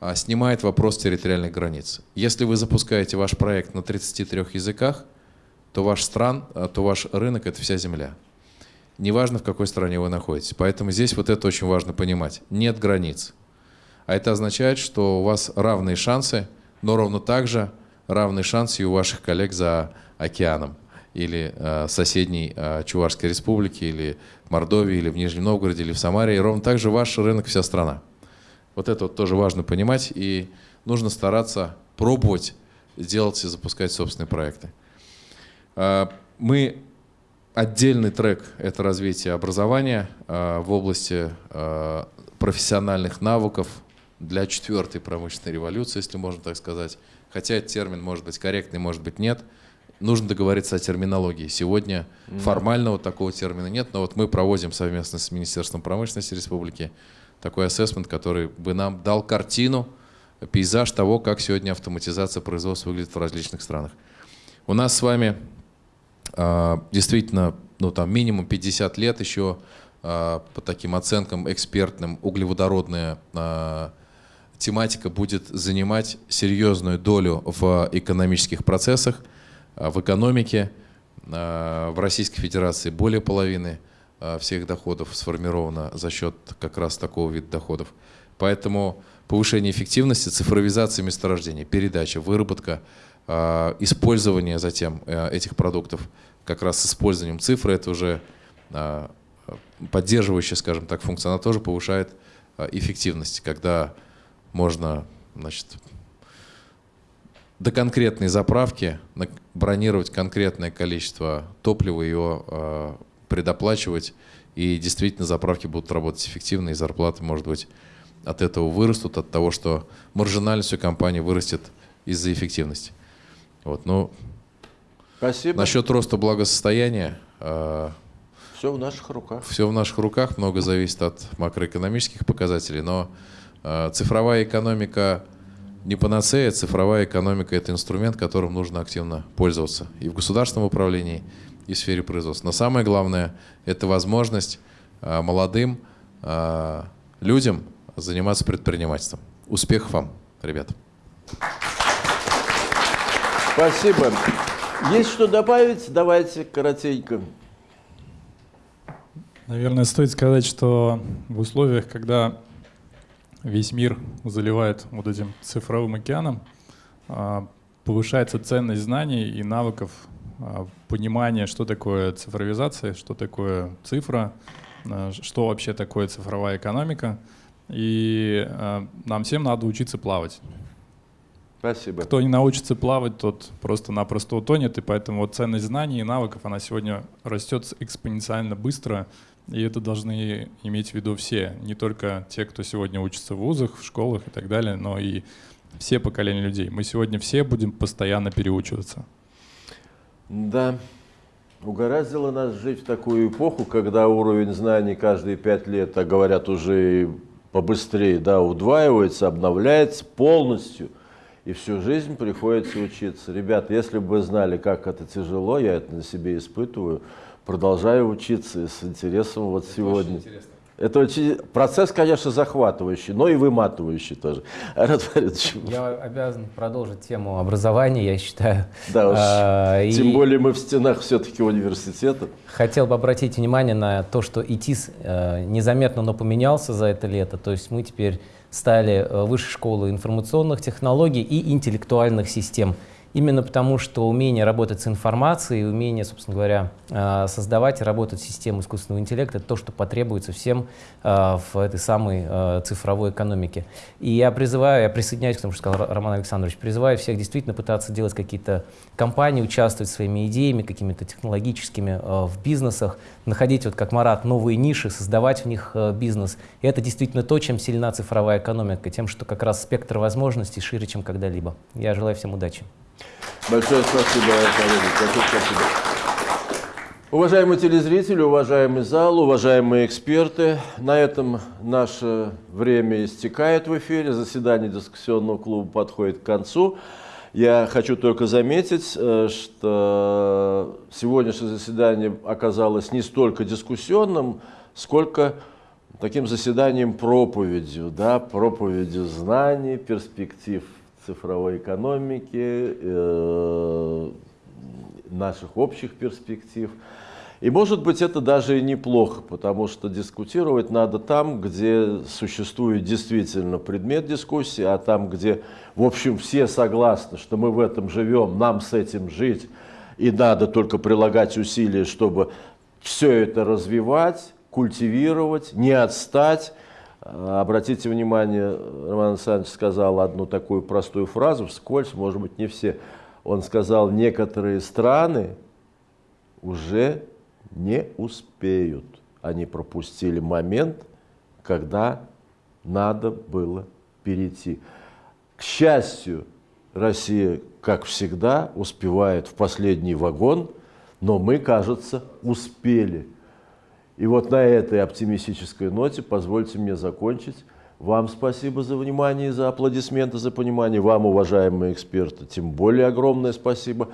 а, снимает вопрос территориальных границ. Если вы запускаете ваш проект на 33 языках, то ваш стран, а, то ваш рынок – это вся земля. Неважно, в какой стране вы находитесь. Поэтому здесь вот это очень важно понимать. Нет границ. А это означает, что у вас равные шансы, но ровно так же равные шансы и у ваших коллег за океаном или э, соседней э, Чувашской республики, или Мордовии, или в Нижнем Новгороде, или в Самаре. И ровно так же ваш рынок вся страна. Вот это вот тоже важно понимать, и нужно стараться пробовать делать и запускать собственные проекты. Э, мы отдельный трек – это развитие образования э, в области э, профессиональных навыков для четвертой промышленной революции, если можно так сказать. Хотя этот термин может быть корректный, может быть нет – нужно договориться о терминологии. Сегодня mm-hmm. формального такого термина нет, но вот мы проводим совместно с Министерством промышленности республики такой ассессмент, который бы нам дал картину, пейзаж того, как сегодня автоматизация производства выглядит в различных странах. У нас с вами э, действительно ну, там, минимум 50 лет еще э, по таким оценкам экспертным углеводородная э, тематика будет занимать серьезную долю в экономических процессах. А, в экономике а, в Российской Федерации более половины а, всех доходов сформировано за счет как раз такого вида доходов. Поэтому повышение эффективности, цифровизация месторождения, передача, выработка, использование затем этих продуктов как раз с использованием цифры, это уже поддерживающая, скажем так, функция, она тоже повышает эффективность, когда можно значит, до конкретной заправки бронировать конкретное количество топлива, его э, предоплачивать, и действительно заправки будут работать эффективно, и зарплаты, может быть, от этого вырастут, от того, что маржинальность у компании вырастет из-за эффективности. Вот, ну, Спасибо. Насчет роста благосостояния. Э, все в наших руках. Все в наших руках, много зависит от макроэкономических показателей, но э, цифровая экономика не панацея, цифровая экономика – это инструмент, которым нужно активно пользоваться и в государственном управлении, и в сфере производства. Но самое главное – это возможность а, молодым а, людям заниматься предпринимательством. Успехов вам, ребята! Спасибо. Есть что добавить? Давайте коротенько. Наверное, стоит сказать, что в условиях, когда весь мир заливает вот этим цифровым океаном, а, повышается ценность знаний и навыков, а, понимания, что такое цифровизация, что такое цифра, а, что вообще такое цифровая экономика. И нам всем надо учиться плавать. Спасибо. Кто не научится плавать, тот просто-напросто утонет, и поэтому вот ценность знаний и навыков, она сегодня растет экспоненциально быстро, и это должны иметь в виду все, не только те, кто сегодня учится в вузах, в школах и так далее, но и все поколения людей. Мы сегодня все будем постоянно переучиваться. Да, угораздило нас жить в такую эпоху, когда уровень знаний каждые пять лет, а говорят уже побыстрее, да, удваивается, обновляется полностью, и всю жизнь приходится учиться. Ребята, если бы вы знали, как это тяжело, я это на себе испытываю, продолжаю учиться с интересом вот это сегодня. Очень интересно. Это очень процесс, конечно, захватывающий, но и выматывающий тоже. Я обязан продолжить тему образования, я считаю. Да уж. А, Тем и... более мы в стенах все-таки университета. Хотел бы обратить внимание на то, что ИТИС э, незаметно, но поменялся за это лето. То есть мы теперь стали э, высшей школой информационных технологий и интеллектуальных систем именно потому, что умение работать с информацией, умение, собственно говоря, э, создавать и работать систему искусственного интеллекта — это то, что потребуется всем э, в этой самой э, цифровой экономике. И я призываю, я присоединяюсь к тому, что сказал Роман Александрович, призываю всех действительно пытаться делать какие-то компании, участвовать своими идеями, какими-то технологическими в бизнесах, находить, вот как Марат, новые ниши, создавать в них бизнес. И это действительно то, чем сильна цифровая экономика, тем, что как раз спектр возможностей шире, чем когда-либо. Я желаю всем удачи. Большое спасибо, коллеги. Большое спасибо. Уважаемые телезрители, уважаемый зал, уважаемые эксперты, на этом наше время истекает в эфире, заседание дискуссионного клуба подходит к концу. Я хочу только заметить, э, что сегодняшнее заседание оказалось не столько дискуссионным, сколько таким заседанием проповедью, да, проповедью знаний, перспектив цифровой экономики, э, наших общих перспектив. И может быть это даже и неплохо, потому что дискутировать надо там, где существует действительно предмет дискуссии, а там, где, в общем, все согласны, что мы в этом живем, нам с этим жить, и надо только прилагать усилия, чтобы все это развивать, культивировать, не отстать, Обратите внимание, Роман Александрович сказал одну такую простую фразу, вскользь, может быть, не все. Он сказал, некоторые страны уже не успеют. Они пропустили момент, когда надо было перейти. К счастью, Россия, как всегда, успевает в последний вагон, но мы, кажется, успели. И вот на этой оптимистической ноте позвольте мне закончить. Вам спасибо за внимание, за аплодисменты, за понимание. Вам, уважаемые эксперты, тем более огромное спасибо.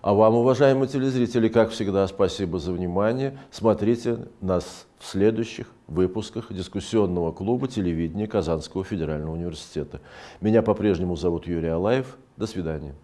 А вам, уважаемые телезрители, как всегда, спасибо за внимание. Смотрите нас в следующих выпусках дискуссионного клуба телевидения Казанского федерального университета. Меня по-прежнему зовут Юрий Алаев. До свидания.